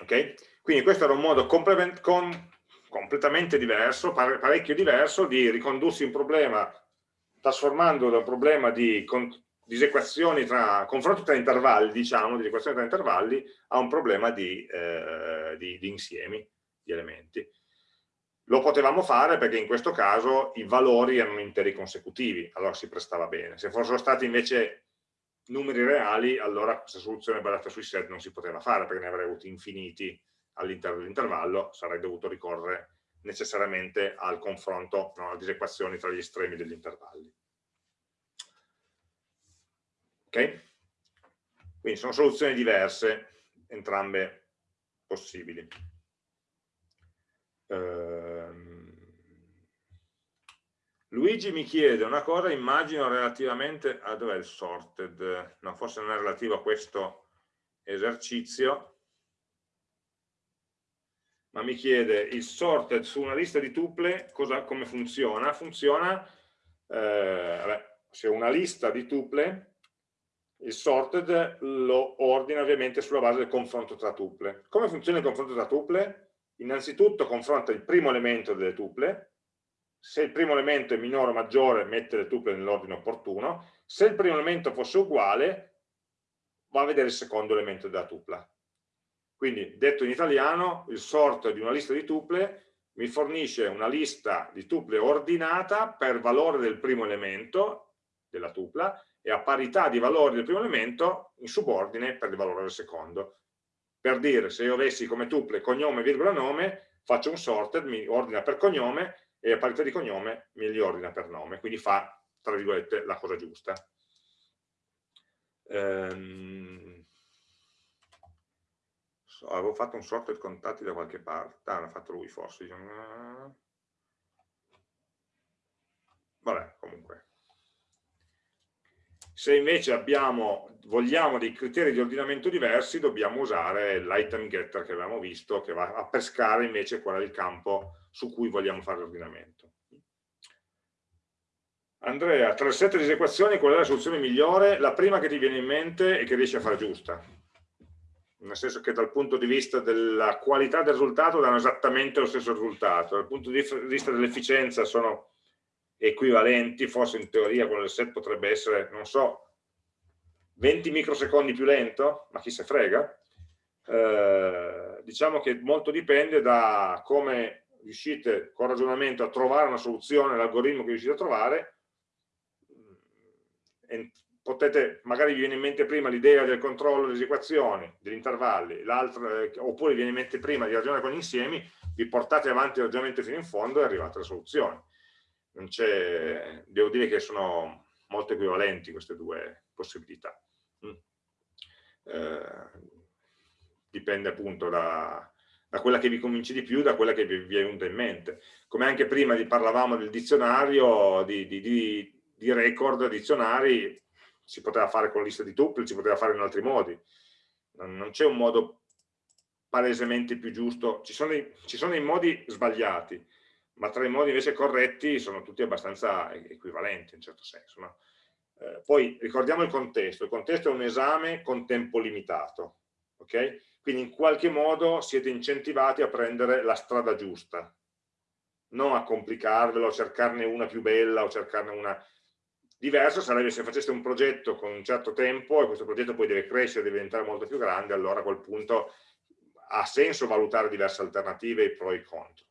ok? Quindi questo era un modo complement, com, completamente diverso, parecchio diverso, di ricondursi un problema trasformandolo da un problema di disequazioni tra, confronto tra intervalli, diciamo, di equazioni tra intervalli, a un problema di, eh, di, di insiemi di elementi. Lo potevamo fare perché in questo caso i valori erano interi consecutivi, allora si prestava bene. Se fossero stati invece numeri reali, allora questa soluzione basata sui set non si poteva fare perché ne avrei avuti infiniti all'interno dell'intervallo sarei dovuto ricorrere necessariamente al confronto, no, alle disequazioni tra gli estremi degli intervalli. Ok? Quindi sono soluzioni diverse, entrambe possibili. Ehm... Luigi mi chiede una cosa, immagino relativamente a dov'è il sorted? No, forse non è relativo a questo esercizio, ma mi chiede il sorted su una lista di tuple cosa, come funziona? Funziona, eh, vabbè, se una lista di tuple, il sorted lo ordina ovviamente sulla base del confronto tra tuple. Come funziona il confronto tra tuple? Innanzitutto confronta il primo elemento delle tuple, se il primo elemento è minore o maggiore mette le tuple nell'ordine opportuno, se il primo elemento fosse uguale va a vedere il secondo elemento della tupla. Quindi, detto in italiano, il sort di una lista di tuple mi fornisce una lista di tuple ordinata per valore del primo elemento della tupla e a parità di valori del primo elemento in subordine per il valore del secondo. Per dire, se io avessi come tuple cognome, virgola, nome, faccio un sorted, mi ordina per cognome e a parità di cognome mi li ordina per nome, quindi fa, tra virgolette, la cosa giusta. Ehm avevo fatto un sorted contatti da qualche parte, ah, l'ha fatto lui forse. Vabbè, comunque. Se invece abbiamo, vogliamo dei criteri di ordinamento diversi, dobbiamo usare l'item getter che abbiamo visto, che va a pescare invece qual è il campo su cui vogliamo fare l'ordinamento. Andrea, tra le sette disequazioni qual è la soluzione migliore? La prima che ti viene in mente e che riesci a fare giusta. Nel senso che dal punto di vista della qualità del risultato danno esattamente lo stesso risultato. Dal punto di vista dell'efficienza sono equivalenti, forse in teoria quello del set potrebbe essere, non so, 20 microsecondi più lento, ma chi se frega. Eh, diciamo che molto dipende da come riuscite con ragionamento a trovare una soluzione, l'algoritmo che riuscite a trovare, potete, magari vi viene in mente prima l'idea del controllo delle equazioni, degli intervalli, eh, oppure vi viene in mente prima di ragionare con gli insiemi, vi portate avanti il ragionamento fino in fondo e arrivate alla soluzione. devo dire che sono molto equivalenti queste due possibilità. Mm. Eh, dipende appunto da, da, quella che vi convince di più, da quella che vi, vi è venuta in mente. Come anche prima parlavamo del dizionario, di, di, di di record dizionari si poteva fare con lista di tuple, si poteva fare in altri modi. Non, c'è un modo palesemente più giusto, ci sono, dei, ci sono dei modi sbagliati, ma tra i modi invece corretti sono tutti abbastanza equivalenti in certo senso. No? Eh, poi ricordiamo il contesto, il contesto è un esame con tempo limitato, ok? Quindi in qualche modo siete incentivati a prendere la strada giusta, non a complicarvelo, a cercarne una più bella o cercarne una Diverso sarebbe se faceste un progetto con un certo tempo e questo progetto poi deve crescere, deve diventare molto più grande, allora a quel punto ha senso valutare diverse alternative, i pro e i contro.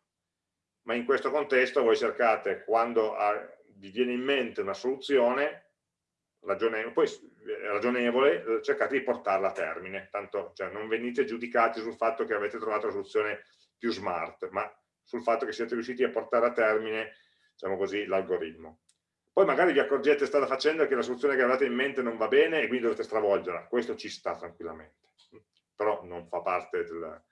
Ma in questo contesto voi cercate, quando vi viene in mente una soluzione ragionevole, poi ragionevole, cercate di portarla a termine, tanto cioè, non venite giudicati sul fatto che avete trovato la soluzione più smart, ma sul fatto che siete riusciti a portare a termine, diciamo l'algoritmo. Poi magari vi accorgete strada facendo che la soluzione che avete in mente non va bene e quindi dovete stravolgerla. Questo ci sta tranquillamente. Però non fa parte del...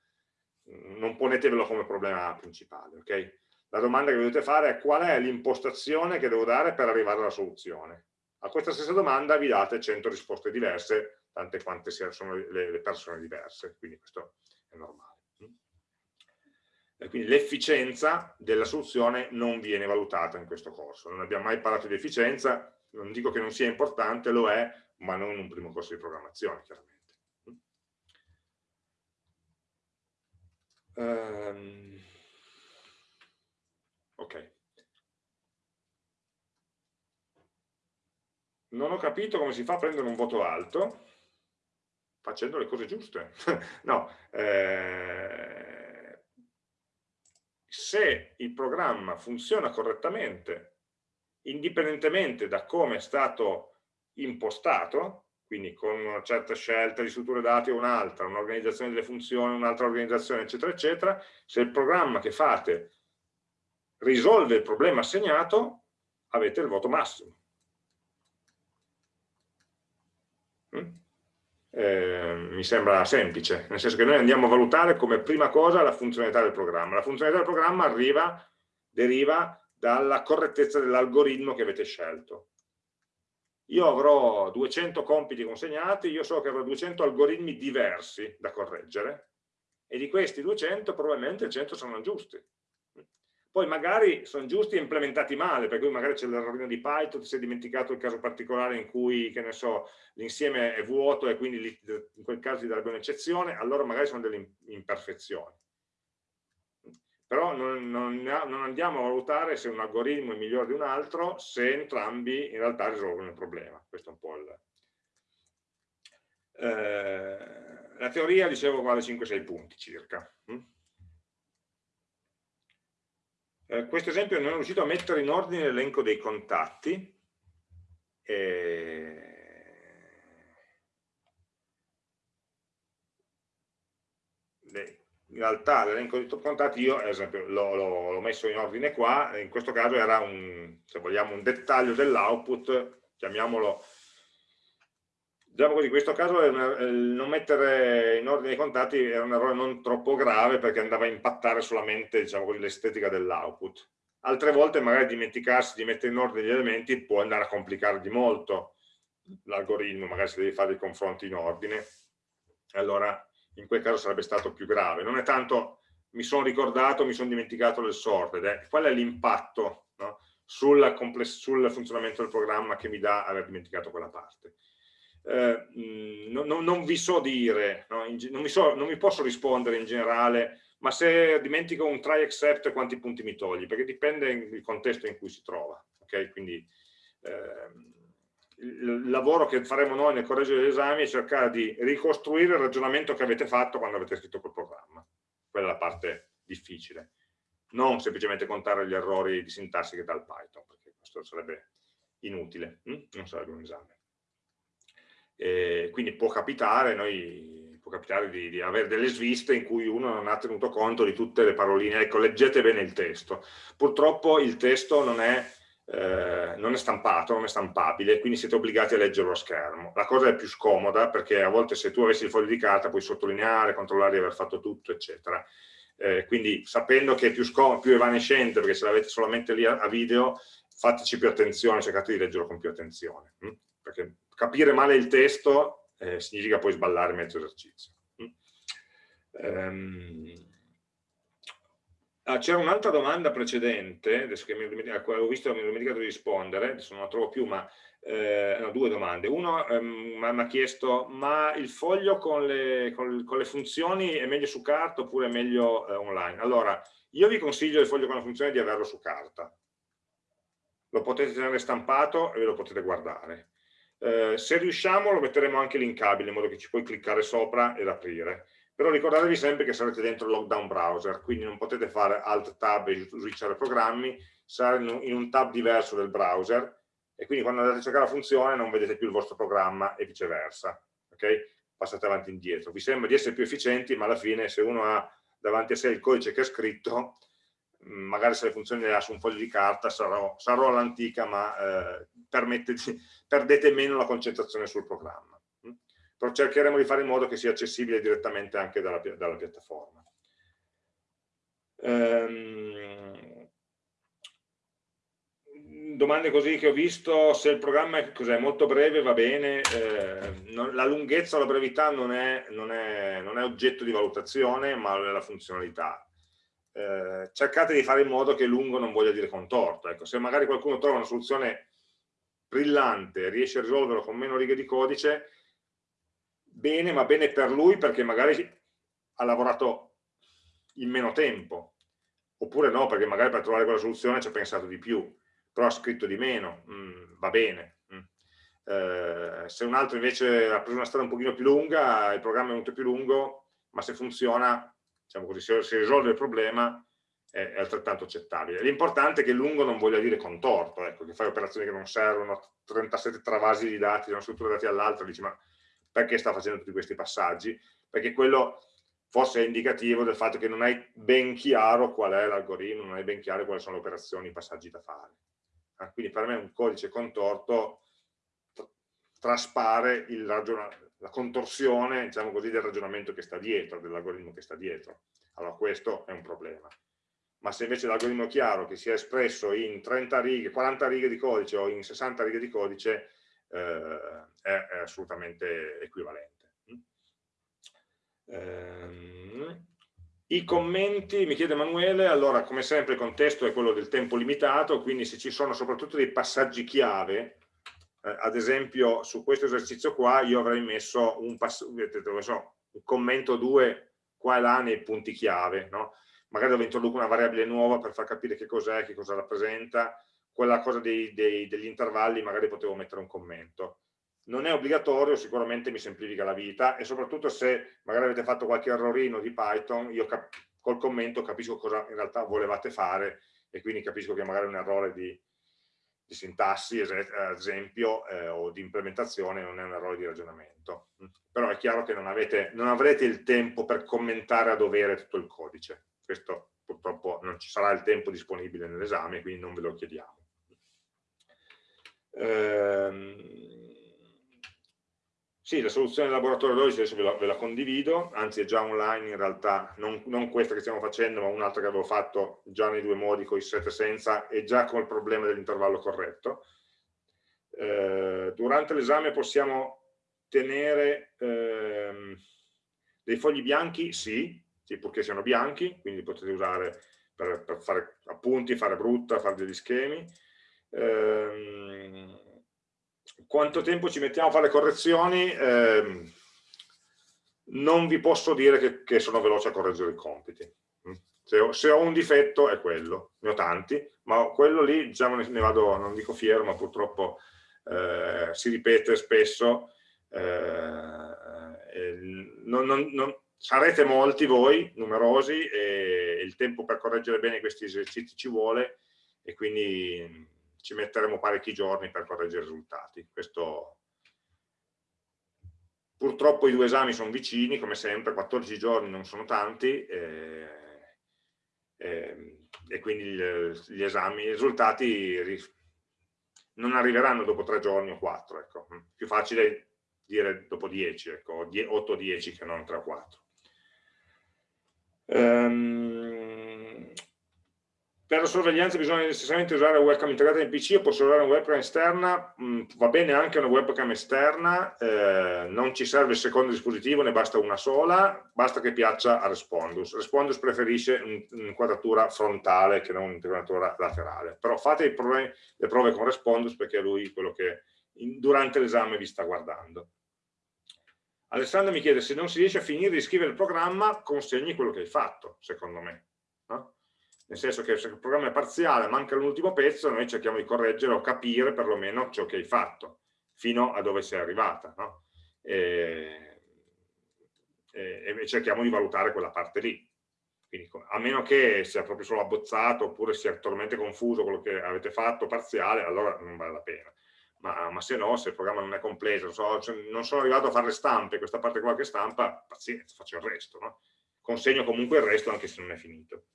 non ponetevelo come problema principale, ok? La domanda che dovete fare è qual è l'impostazione che devo dare per arrivare alla soluzione. A questa stessa domanda vi date 100 risposte diverse, tante quante sono le persone diverse, quindi questo è normale quindi l'efficienza della soluzione non viene valutata in questo corso. Non abbiamo mai parlato di efficienza, non dico che non sia importante, lo è, ma non in un primo corso di programmazione, chiaramente. Um, ok. Non ho capito come si fa a prendere un voto alto facendo le cose giuste. no, eh, se il programma funziona correttamente, indipendentemente da come è stato impostato, quindi con una certa scelta di strutture dati o un'altra, un'organizzazione delle funzioni, un'altra organizzazione, eccetera, eccetera, se il programma che fate risolve il problema assegnato, avete il voto massimo. Mm? Eh, mi sembra semplice, nel senso che noi andiamo a valutare come prima cosa la funzionalità del programma. La funzionalità del programma arriva, deriva dalla correttezza dell'algoritmo che avete scelto. Io avrò 200 compiti consegnati, io so che avrò 200 algoritmi diversi da correggere e di questi 200 probabilmente 100 sono giusti poi magari sono giusti e implementati male, per cui magari c'è l'errorino di Python, si è dimenticato il caso particolare in cui, che ne so, l'insieme è vuoto e quindi in quel caso gli darebbe un'eccezione, allora magari sono delle imperfezioni. Però non, non, non, andiamo a valutare se un algoritmo è migliore di un altro, se entrambi in realtà risolvono il problema. Questo è un po' il... Eh, la teoria, dicevo, vale 5-6 punti circa. Eh, questo esempio non è riuscito a mettere in ordine l'elenco dei contatti. E... In realtà l'elenco dei contatti io, l'ho messo in ordine qua, in questo caso era un, se vogliamo, un dettaglio dell'output, chiamiamolo Diciamo così, in questo caso una, non mettere in ordine i contatti era un errore non troppo grave perché andava a impattare solamente diciamo l'estetica dell'output. Altre volte magari dimenticarsi di mettere in ordine gli elementi può andare a complicare di molto l'algoritmo, magari se devi fare dei confronti in ordine, allora in quel caso sarebbe stato più grave. Non è tanto mi sono ricordato, mi sono dimenticato del sorted, eh. qual è l'impatto no? sul, sul funzionamento del programma che mi dà aver dimenticato quella parte eh, mm, non, non, vi so dire, no? non, mi so, non, mi posso rispondere in generale, ma se dimentico un try except quanti punti mi togli? Perché dipende dal contesto in cui si trova. Okay? Quindi eh, il lavoro che faremo noi nel correggio degli esami è cercare di ricostruire il ragionamento che avete fatto quando avete scritto quel programma. Quella è la parte difficile. Non semplicemente contare gli errori di sintassi che dà il Python, perché questo sarebbe inutile, hm? non sarebbe un esame. Eh, quindi può capitare, noi, può capitare di, di, avere delle sviste in cui uno non ha tenuto conto di tutte le paroline. Ecco, leggete bene il testo. Purtroppo il testo non è, eh, non è stampato, non è stampabile, quindi siete obbligati a leggerlo a schermo. La cosa è più scomoda perché a volte se tu avessi il foglio di carta puoi sottolineare, controllare di aver fatto tutto, eccetera. Eh, quindi sapendo che è più, più evanescente, perché se l'avete solamente lì a, a, video, fateci più attenzione, cercate di leggerlo con più attenzione. Hm? Perché capire male il testo eh, significa poi sballare mezzo esercizio. Um, ah, C'era un'altra domanda precedente, adesso che mi, ho visto mi ho dimenticato di rispondere, adesso non la trovo più, ma eh, no, due domande. Uno um, mi ha chiesto, ma il foglio con le, con, con le, funzioni è meglio su carta oppure è meglio eh, online? Allora, io vi consiglio il foglio con le funzioni di averlo su carta. Lo potete tenere stampato e ve lo potete guardare eh, se riusciamo lo metteremo anche linkabile in modo che ci puoi cliccare sopra ed aprire. Però ricordatevi sempre che sarete dentro il lockdown browser, quindi non potete fare alt tab e switchare programmi, sarà in un tab diverso del browser e quindi quando andate a cercare la funzione non vedete più il vostro programma e viceversa. Okay? Passate avanti e indietro. Vi sembra di essere più efficienti, ma alla fine se uno ha davanti a sé il codice che è scritto, magari se le funzioni le ha su un foglio di carta sarò, sarò all'antica ma eh, perdete meno la concentrazione sul programma mm? però cercheremo di fare in modo che sia accessibile direttamente anche dalla, dalla piattaforma ehm, domande così che ho visto se il programma è, è molto breve va bene eh, non, la lunghezza o la brevità non è, non, è, non è oggetto di valutazione ma è la funzionalità eh, cercate di fare in modo che lungo non voglia dire contorto. Ecco, se magari qualcuno trova una soluzione brillante, riesce a risolverlo con meno righe di codice, bene, ma bene per lui perché magari ha lavorato in meno tempo, oppure no, perché magari per trovare quella soluzione ci ha pensato di più, però ha scritto di meno, mm, va bene. Mm. Eh, se un altro invece ha preso una strada un pochino più lunga, il programma è venuto più lungo, ma se funziona diciamo così, se si risolve il problema è, altrettanto accettabile. L'importante è che lungo non voglia dire contorto, ecco, che fai operazioni che non servono, 37 travasi di dati da una struttura dati all'altra, dici ma perché sta facendo tutti questi passaggi? Perché quello forse è indicativo del fatto che non hai ben chiaro qual è l'algoritmo, non hai ben chiaro quali sono le operazioni, i passaggi da fare. Ah, quindi per me un codice contorto traspare la contorsione, diciamo così, del ragionamento che sta dietro, dell'algoritmo che sta dietro. Allora questo è un problema. Ma se invece l'algoritmo è chiaro, che sia espresso in 30 righe, 40 righe di codice o in 60 righe di codice, eh, è, è, assolutamente equivalente. Eh, I commenti, mi chiede Emanuele, allora come sempre il contesto è quello del tempo limitato, quindi se ci sono soprattutto dei passaggi chiave, eh, ad esempio su questo esercizio qua io avrei messo un, so, un commento 2 qua e là nei punti chiave, no? Magari dove introduco una variabile nuova per far capire che cos'è, che cosa rappresenta, quella cosa dei, dei, degli intervalli magari potevo mettere un commento. Non è obbligatorio, sicuramente mi semplifica la vita e soprattutto se magari avete fatto qualche errorino di Python, io col commento capisco cosa in realtà volevate fare e quindi capisco che magari un errore di, di sintassi, ad esempio, eh, o di implementazione, non è un errore di ragionamento. Però è chiaro che non, avete, non avrete il tempo per commentare a dovere tutto il codice. Questo purtroppo non ci sarà il tempo disponibile nell'esame, quindi non ve lo chiediamo. Ehm, Sì, la soluzione del laboratorio 12 adesso ve la, ve la, condivido, anzi è già online in realtà, non, non, questa che stiamo facendo, ma un'altra che avevo fatto già nei due modi, con i set senza, e già con il problema dell'intervallo corretto. Eh, durante l'esame possiamo tenere ehm, dei fogli bianchi? Sì, sì, purché siano bianchi, quindi potete usare per, per fare appunti, fare brutta, fare degli schemi. Eh, quanto tempo ci mettiamo a fare le correzioni? Eh, non vi posso dire che, che, sono veloce a correggere i compiti. Se ho, se ho, un difetto è quello, ne ho tanti, ma quello lì diciamo, ne vado, non dico fiero, ma purtroppo eh, si ripete spesso. Eh, non, non, non, sarete molti voi, numerosi, e il tempo per correggere bene questi esercizi ci vuole e quindi ci metteremo parecchi giorni per correggere i risultati. Questo... Purtroppo i due esami sono vicini, come sempre, 14 giorni non sono tanti, e, e, e quindi gli, esami, i risultati non arriveranno dopo tre giorni o quattro. Ecco. Più facile dire dopo 10, ecco, 8-10 che non 3 o 4. Um, per la sorveglianza bisogna necessariamente usare una webcam integrata in PC o posso usare una webcam esterna? Mm, va bene anche una webcam esterna, eh, non ci serve il secondo dispositivo, ne basta una sola, basta che piaccia a Respondus. Respondus preferisce un'inquadratura frontale che non un'inquadratura laterale, però fate le prove con Respondus perché è lui quello che durante l'esame vi sta guardando. Alessandro mi chiede se non si riesce a finire di scrivere il programma, consegni quello che hai fatto, secondo me. No? nel senso che se il programma è parziale, manca l'ultimo pezzo, noi cerchiamo di correggere o capire perlomeno ciò che hai fatto, fino a dove sei arrivata, no? e, e, e, cerchiamo di valutare quella parte lì. Quindi, a meno che sia proprio solo abbozzato oppure sia totalmente confuso quello che avete fatto parziale, allora non vale la pena. Ma, ma se no, se il programma non è completo, non, so, cioè, non sono arrivato a fare le stampe, questa parte qua che stampa, pazienza, faccio il resto. No? Consegno comunque il resto anche se non è finito.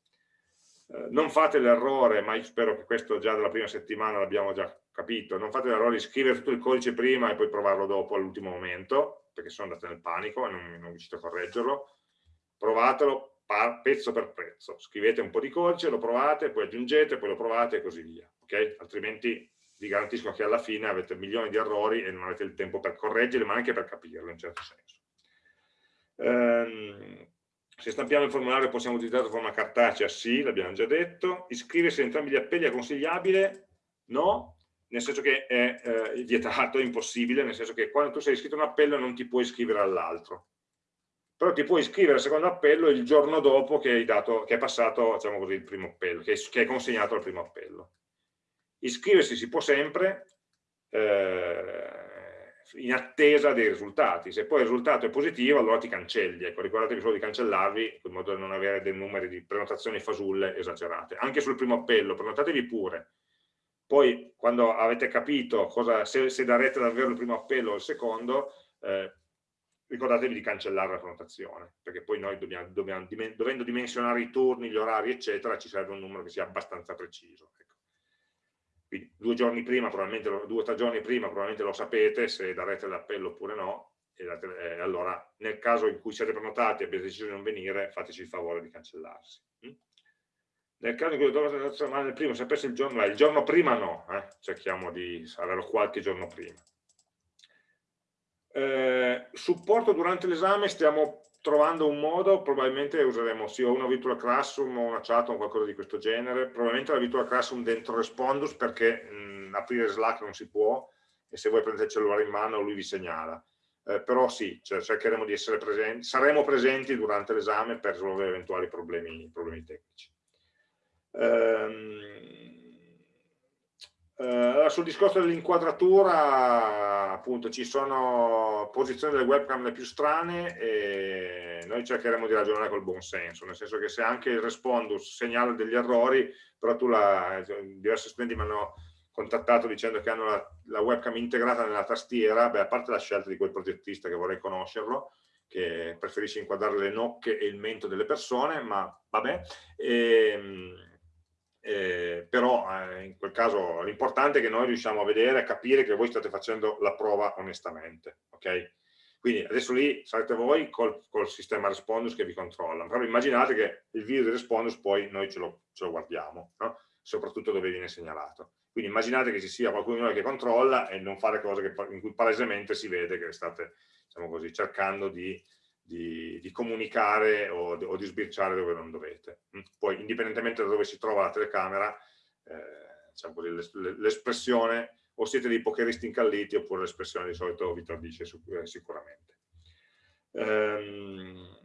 Eh, non fate l'errore, ma io spero che questo già dalla prima settimana l'abbiamo già capito, non fate l'errore di scrivere tutto il codice prima e poi provarlo dopo all'ultimo momento, perché sono andate nel panico e non, non riuscite a correggerlo, provatelo pezzo per pezzo, scrivete un po' di codice, lo provate, poi aggiungete, poi lo provate e così via, ok? Altrimenti vi garantisco che alla fine avete milioni di errori e non avete il tempo per correggerli, ma anche per capirlo in certo senso. Ehm, se stampiamo il formulario possiamo utilizzarlo in forma cartacea? Sì, l'abbiamo già detto. Iscriversi a entrambi gli appelli è consigliabile? No, nel senso che è eh, vietato, è impossibile, nel senso che quando tu sei iscritto a un appello non ti puoi iscrivere all'altro. Però ti puoi iscrivere al secondo appello il giorno dopo che, hai dato, che è passato diciamo così, il primo appello, che, che è consegnato al primo appello. Iscriversi si può sempre, eh, in attesa dei risultati. Se poi il risultato è positivo, allora ti cancelli. Ecco, ricordatevi solo di cancellarvi, in modo da non avere dei numeri di prenotazioni fasulle esagerate. Anche sul primo appello, prenotatevi pure. Poi, quando avete capito cosa, se, se darete davvero il primo appello o il secondo, eh, ricordatevi di cancellare la prenotazione, perché poi noi dobbiamo, dobbiamo, dovendo dimensionare i turni, gli orari, eccetera, ci serve un numero che sia abbastanza preciso. Ecco. Quindi due giorni prima, probabilmente, due o tre giorni prima probabilmente lo sapete se darete l'appello oppure no, e, eh, allora nel caso in cui siete prenotati e abbiate deciso di non venire, fateci il favore di cancellarsi. Mm? Nel caso in cui dovete nel primo, sapesse il giorno, il giorno prima no, eh? cerchiamo di averlo qualche giorno prima. Eh, supporto durante l'esame stiamo trovando un modo, probabilmente useremo sia una virtual classroom o una chat o qualcosa di questo genere, probabilmente la virtual classroom dentro Respondus perché mh, aprire Slack non si può e se voi prendete il cellulare in mano lui vi segnala. Eh, però sì, cioè, cercheremo di essere presenti, saremo presenti durante l'esame per risolvere eventuali problemi, problemi tecnici. Ehm, Uh, sul discorso dell'inquadratura, appunto, ci sono posizioni delle webcam le più strane e noi cercheremo di ragionare col buon senso, nel senso che se anche il respondus segnala degli errori, però tu la, diversi studenti mi hanno contattato dicendo che hanno la, la, webcam integrata nella tastiera, beh, a parte la scelta di quel progettista che vorrei conoscerlo, che preferisce inquadrare le nocche e il mento delle persone, ma vabbè, e, ehm, eh, però eh, in quel caso l'importante è che noi riusciamo a vedere, a capire che voi state facendo la prova onestamente, ok? Quindi adesso lì sarete voi col, col sistema Respondus che vi controlla, però immaginate che il video di Respondus poi noi ce lo, ce lo guardiamo, no? soprattutto dove viene segnalato. Quindi immaginate che ci sia qualcuno di noi che controlla e non fare cose che, in cui palesemente si vede che state diciamo così, cercando di, di, di comunicare o, o, di sbirciare dove non dovete. Mm? Poi indipendentemente da dove si trova la telecamera, eh, diciamo l'espressione o siete dei pokeristi incalliti oppure l'espressione di solito vi tradisce eh, sicuramente. Ehm,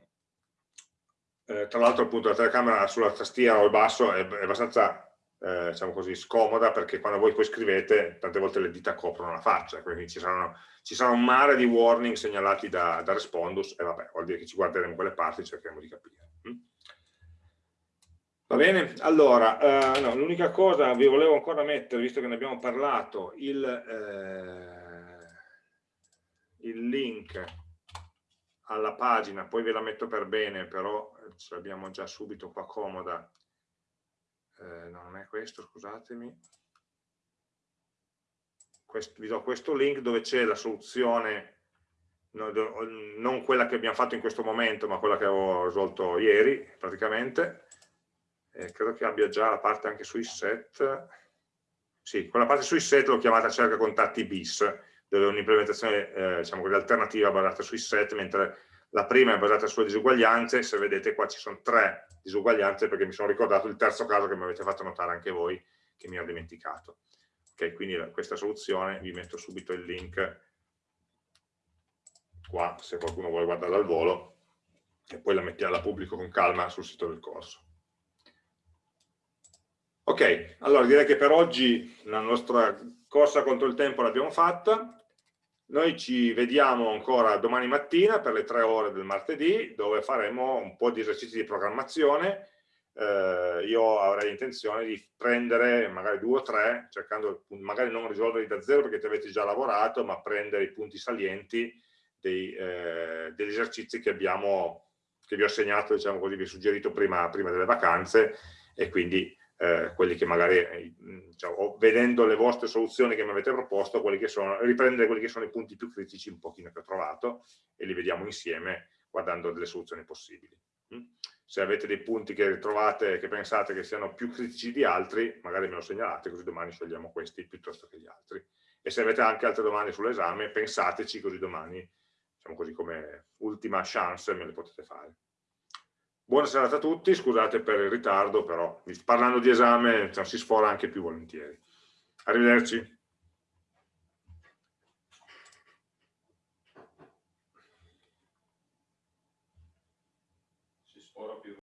eh, tra l'altro appunto la telecamera sulla tastiera o il basso è, è abbastanza eh, diciamo così, scomoda perché quando voi poi scrivete tante volte le dita coprono la faccia, quindi ci saranno, ci sarà un mare di warning segnalati da, da Respondus e vabbè, vuol dire che ci guarderemo quelle parti e cercheremo di capire. Mm? Va bene? Allora, eh, no, l'unica cosa vi volevo ancora mettere, visto che ne abbiamo parlato, il, eh, il link alla pagina, poi ve la metto per bene, però ce l'abbiamo già subito qua comoda. Eh, no, non è questo, scusatemi. Questo, vi do questo link dove c'è la soluzione, no, non quella che abbiamo fatto in questo momento, ma quella che avevo risolto ieri, praticamente eh, credo che abbia già la parte anche sui set, sì, quella parte sui set l'ho chiamata cerca contatti bis, dove è un'implementazione eh, diciamo alternativa basata sui set, mentre la prima è basata sulle disuguaglianze, se vedete qua ci sono tre disuguaglianze perché mi sono ricordato il terzo caso che mi avete fatto notare anche voi, che mi ho dimenticato. Ok, quindi questa soluzione, vi metto subito il link qua, se qualcuno vuole guardarla al volo, e poi la, mettiamo, la pubblico con calma sul sito del corso. Ok, allora direi che per oggi la nostra corsa contro il tempo l'abbiamo fatta. Noi ci vediamo ancora domani mattina per le tre ore del martedì, dove faremo un po' di esercizi di programmazione. Eh, io avrei intenzione di prendere magari due o tre, cercando magari non risolverli da zero perché ti avete già lavorato, ma prendere i punti salienti dei, eh, degli esercizi che, abbiamo, che vi ho segnato, diciamo così, vi ho suggerito prima, prima delle vacanze e quindi eh, quelli che magari, eh, diciamo, vedendo le vostre soluzioni che mi avete proposto, quelli sono, riprendere quelli che sono i punti più critici un pochino che ho trovato e li vediamo insieme guardando delle soluzioni possibili. Mm? Se avete dei punti che trovate, che pensate che siano più critici di altri, magari me lo segnalate, così domani scegliamo questi piuttosto che gli altri. E se avete anche altre domande sull'esame, pensateci, così domani, diciamo così come ultima chance, me le potete fare. Buona serata a tutti, scusate per il ritardo, però parlando di esame cioè, si sfora anche più volentieri. Arrivederci.